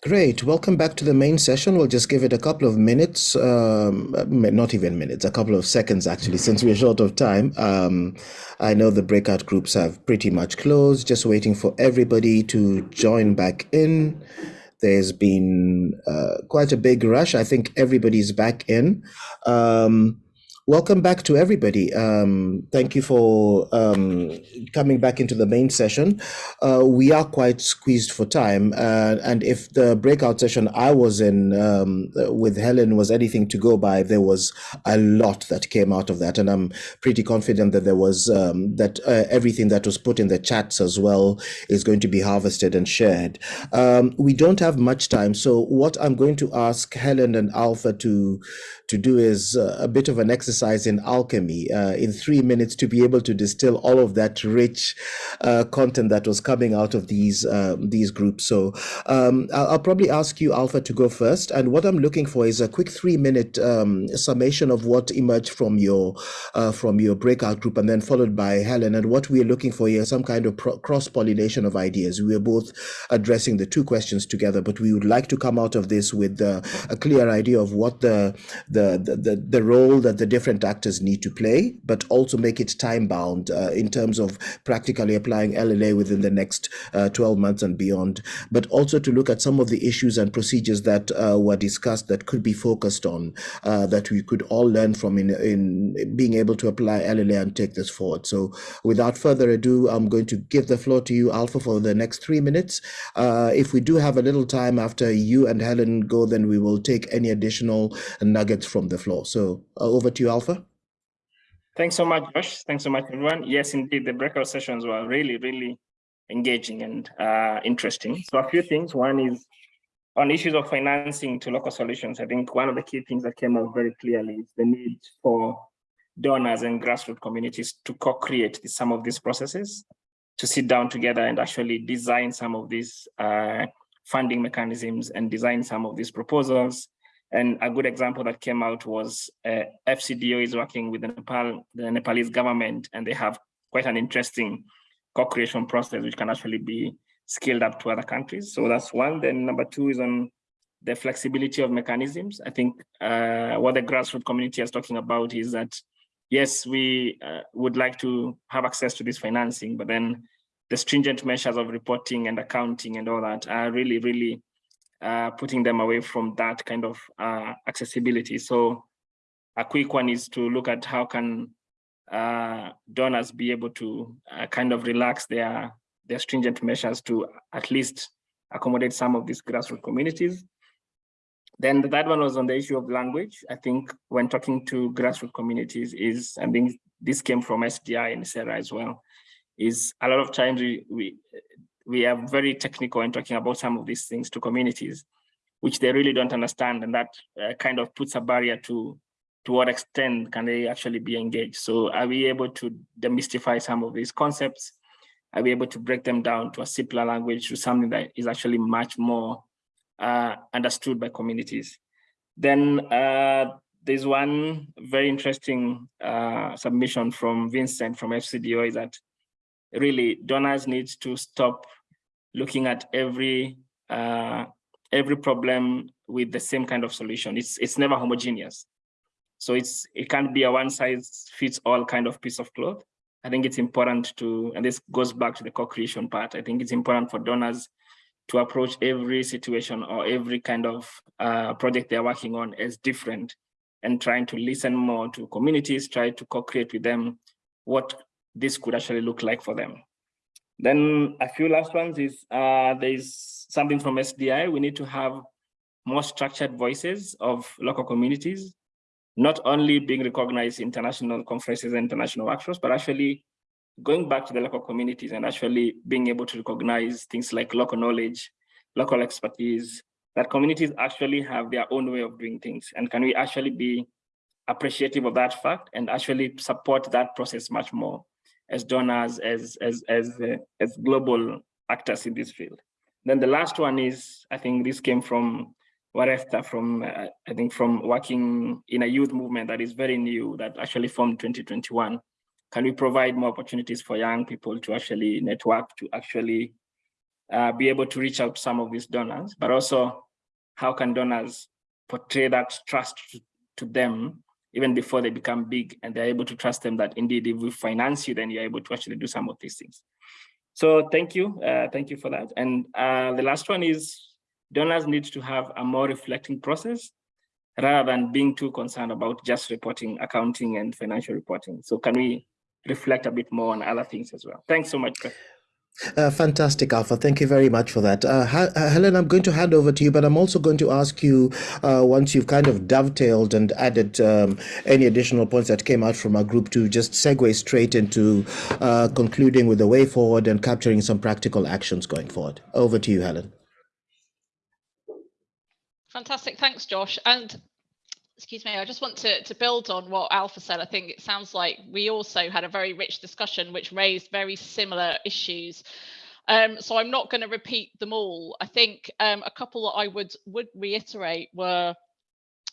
Great. Welcome back to the main session. We'll just give it a couple of minutes, um, not even minutes, a couple of seconds actually, since we're short of time. Um, I know the breakout groups have pretty much closed, just waiting for everybody to join back in. There's been uh, quite a big rush. I think everybody's back in. Um, Welcome back to everybody. Um, thank you for um, coming back into the main session. Uh, we are quite squeezed for time, uh, and if the breakout session I was in um, with Helen was anything to go by, there was a lot that came out of that, and I'm pretty confident that there was um, that uh, everything that was put in the chats as well is going to be harvested and shared. Um, we don't have much time, so what I'm going to ask Helen and Alpha to to do is uh, a bit of an exercise in alchemy uh, in three minutes to be able to distill all of that rich uh, content that was coming out of these um, these groups. So um, I'll, I'll, probably ask you, Alpha, to go first. And what I'm looking for is a quick three minute um, summation of what emerged from your uh, from your breakout group, and then followed by Helen. And what we're looking for here is some kind of cross pollination of ideas. We are both addressing the two questions together, but we would like to come out of this with uh, a clear idea of what the, the the, the, the role that the different actors need to play, but also make it time bound uh, in terms of practically applying LLA within the next uh, 12 months and beyond, but also to look at some of the issues and procedures that uh, were discussed that could be focused on, uh, that we could all learn from in, in being able to apply LLA and take this forward. So without further ado, I'm going to give the floor to you, Alpha, for the next three minutes. Uh, if we do have a little time after you and Helen go, then we will take any additional nuggets from the floor. So uh, over to you, Alpha. Thanks so much, Josh. Thanks so much, everyone. Yes, indeed, the breakout sessions were really, really engaging and uh, interesting. So a few things. One is on issues of financing to local solutions. I think one of the key things that came out very clearly is the need for donors and grassroots communities to co-create some of these processes, to sit down together and actually design some of these uh, funding mechanisms and design some of these proposals and a good example that came out was uh, FCDO is working with the Nepal, the Nepalese government, and they have quite an interesting co-creation process, which can actually be scaled up to other countries. So that's one. Then number two is on the flexibility of mechanisms. I think uh, what the grassroots community is talking about is that, yes, we uh, would like to have access to this financing, but then the stringent measures of reporting and accounting and all that are really, really uh, putting them away from that kind of uh, accessibility. So a quick one is to look at how can uh, donors be able to uh, kind of relax their, their stringent measures to at least accommodate some of these grassroots communities. Then the third one was on the issue of language. I think when talking to grassroots communities is, I think this came from SDI and Sarah as well, is a lot of times we, we we are very technical in talking about some of these things to communities, which they really don't understand. And that uh, kind of puts a barrier to, to what extent can they actually be engaged. So are we able to demystify some of these concepts? Are we able to break them down to a simpler language to something that is actually much more uh, understood by communities? Then uh, there's one very interesting uh, submission from Vincent from FCDO is that really donors need to stop looking at every uh, every problem with the same kind of solution. It's it's never homogeneous. So it's it can't be a one size fits all kind of piece of cloth. I think it's important to, and this goes back to the co-creation part. I think it's important for donors to approach every situation or every kind of uh, project they're working on as different and trying to listen more to communities, try to co-create with them what this could actually look like for them. Then a few last ones is uh, there's something from SDI. We need to have more structured voices of local communities, not only being recognized in international conferences and international workshops, but actually going back to the local communities and actually being able to recognize things like local knowledge, local expertise, that communities actually have their own way of doing things. And can we actually be appreciative of that fact and actually support that process much more? As donors, as as as uh, as global actors in this field. Then the last one is, I think this came from Warefta from, uh, I think from working in a youth movement that is very new, that actually formed 2021. Can we provide more opportunities for young people to actually network, to actually uh, be able to reach out to some of these donors, but also how can donors portray that trust to, to them even before they become big and they're able to trust them that indeed if we finance you, then you're able to actually do some of these things. So thank you, uh, thank you for that. And uh, the last one is donors need to have a more reflecting process rather than being too concerned about just reporting, accounting and financial reporting. So can we reflect a bit more on other things as well? Thanks so much. Uh, fantastic, Alpha. Thank you very much for that. Uh, uh, Helen, I'm going to hand over to you, but I'm also going to ask you uh, once you've kind of dovetailed and added um, any additional points that came out from our group to just segue straight into uh, concluding with the way forward and capturing some practical actions going forward. Over to you, Helen. Fantastic. Thanks, Josh. And excuse me, I just want to, to build on what Alpha said. I think it sounds like we also had a very rich discussion which raised very similar issues. Um, so I'm not going to repeat them all. I think um, a couple that I would would reiterate were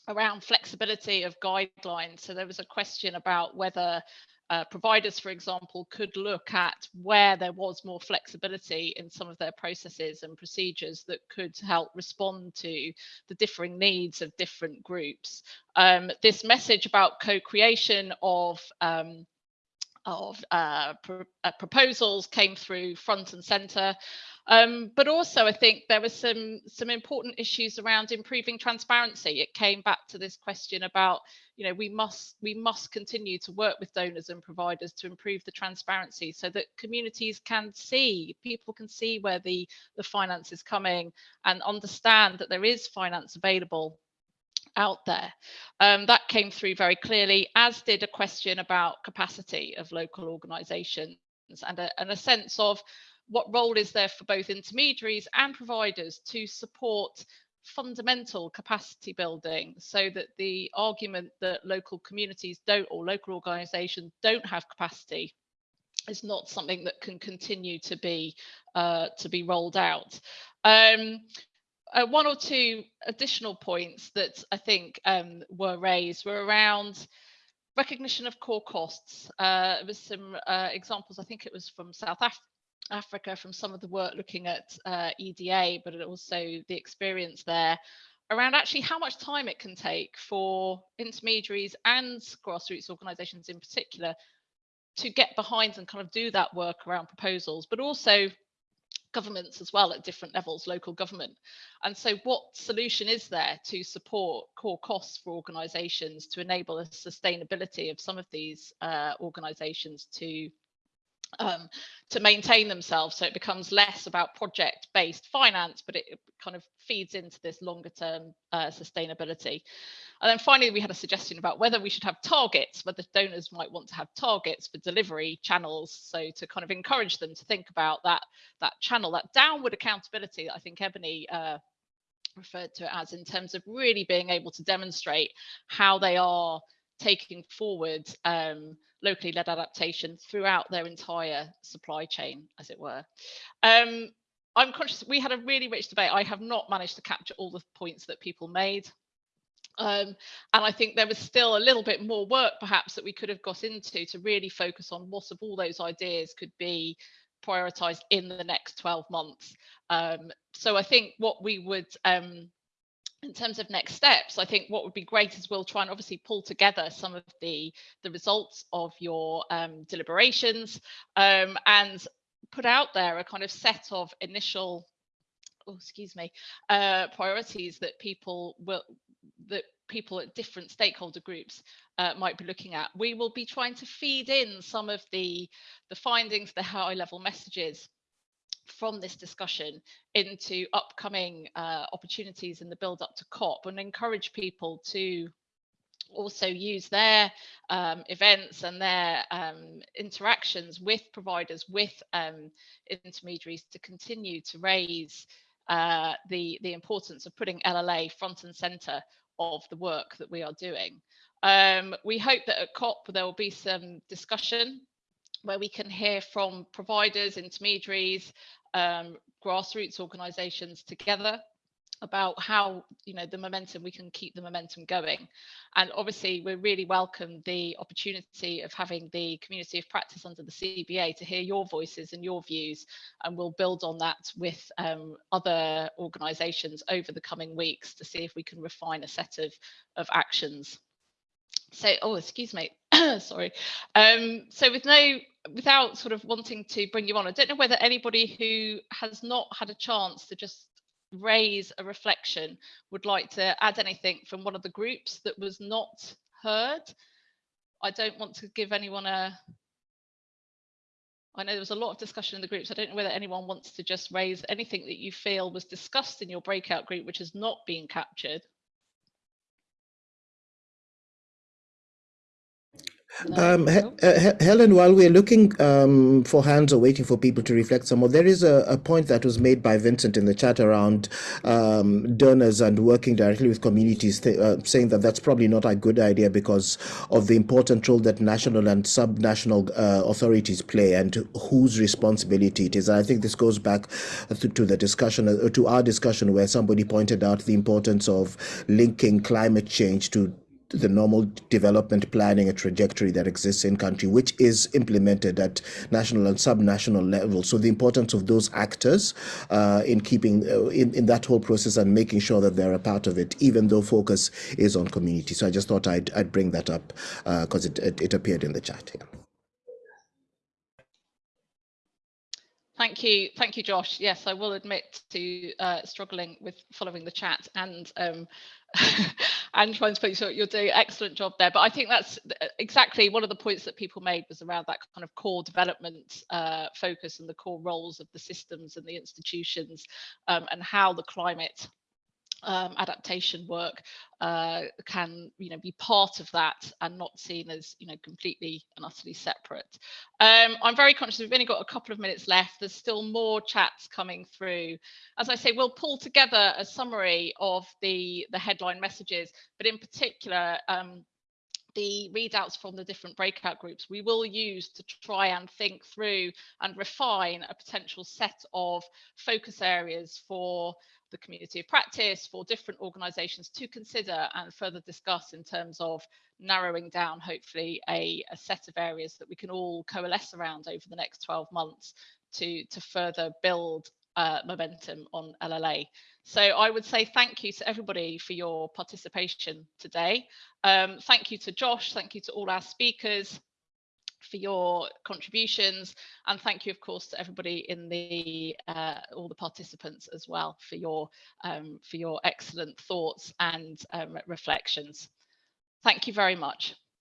around flexibility of guidelines. So there was a question about whether uh, providers, for example, could look at where there was more flexibility in some of their processes and procedures that could help respond to the differing needs of different groups. Um, this message about co-creation of um, of uh, uh, proposals came through front and center. Um, but also, I think there were some some important issues around improving transparency. It came back to this question about, you know, we must we must continue to work with donors and providers to improve the transparency so that communities can see, people can see where the the finance is coming and understand that there is finance available out there. Um, that came through very clearly, as did a question about capacity of local organisations and a, and a sense of what role is there for both intermediaries and providers to support fundamental capacity building so that the argument that local communities don't or local organizations don't have capacity is not something that can continue to be uh, to be rolled out. Um, uh, one or two additional points that I think um, were raised were around recognition of core costs. Uh, there was some uh, examples, I think it was from South Africa Africa from some of the work looking at uh, EDA, but also the experience there around actually how much time it can take for intermediaries and grassroots organizations in particular to get behind and kind of do that work around proposals, but also governments as well at different levels, local government. And so what solution is there to support core costs for organizations to enable a sustainability of some of these uh, organizations to um, to maintain themselves. So it becomes less about project based finance, but it kind of feeds into this longer term uh, sustainability. And then finally, we had a suggestion about whether we should have targets, whether donors might want to have targets for delivery channels. So to kind of encourage them to think about that, that channel, that downward accountability I think Ebony uh, referred to it as in terms of really being able to demonstrate how they are taking forward um, locally led adaptation throughout their entire supply chain, as it were. Um, I'm conscious we had a really rich debate. I have not managed to capture all the points that people made. Um, and I think there was still a little bit more work perhaps that we could have got into to really focus on what of all those ideas could be prioritized in the next 12 months. Um, so I think what we would um, in terms of next steps, I think what would be great is we'll try and obviously pull together some of the, the results of your um, deliberations um, and put out there a kind of set of initial, oh, excuse me, uh, priorities that people will, that people at different stakeholder groups uh, might be looking at. We will be trying to feed in some of the, the findings, the high level messages from this discussion into upcoming uh, opportunities in the build up to COP and encourage people to also use their um, events and their um, interactions with providers, with um, intermediaries to continue to raise uh, the, the importance of putting LLA front and center of the work that we are doing. Um, we hope that at COP there will be some discussion where we can hear from providers, intermediaries, um, grassroots organisations together about how you know the momentum we can keep the momentum going. And obviously we really welcome the opportunity of having the community of practice under the cba to hear your voices and your views and we'll build on that with um, other organizations over the coming weeks to see if we can refine a set of of actions. So oh excuse me sorry. Um so with no without sort of wanting to bring you on i don't know whether anybody who has not had a chance to just raise a reflection would like to add anything from one of the groups that was not heard i don't want to give anyone a I know there was a lot of discussion in the groups. I don't know whether anyone wants to just raise anything that you feel was discussed in your breakout group, which has not been captured. Um, He- uh, He- Helen, while we're looking um, for hands or waiting for people to reflect some more, there is a, a point that was made by Vincent in the chat around um, donors and working directly with communities, th- uh, saying that that's probably not a good idea because of the important role that national and sub-national uh, authorities play and whose responsibility it is. And I think this goes back to, to the discussion, uh, to our discussion, where somebody pointed out the importance of linking climate change to the normal development planning and trajectory that exists in country, which is implemented at national and sub-national level. So the importance of those actors uh, in keeping uh, in, in that whole process and making sure that they're a part of it, even though focus is on community. So I just thought I'd, I'd bring that up because it, it, it appeared in the chat. Yeah. Thank you, thank you, Josh. Yes, I will admit to uh, struggling with following the chat and um, and trying to put sure you're doing excellent job there. But I think that's exactly one of the points that people made was around that kind of core development uh, focus and the core roles of the systems and the institutions um, and how the climate um, adaptation work uh, can you know be part of that and not seen as you know completely and utterly separate. Um, I'm very conscious we've only got a couple of minutes left. There's still more chats coming through. As I say, we'll pull together a summary of the the headline messages, but in particular. Um, the readouts from the different breakout groups we will use to try and think through and refine a potential set of focus areas for the community of practice for different organizations to consider and further discuss in terms of narrowing down hopefully a, a set of areas that we can all coalesce around over the next 12 months to to further build uh, momentum on LLA. So I would say thank you to everybody for your participation today. Um, thank you to Josh, thank you to all our speakers for your contributions and thank you of course to everybody in the uh, all the participants as well for your um, for your excellent thoughts and um, reflections thank you very much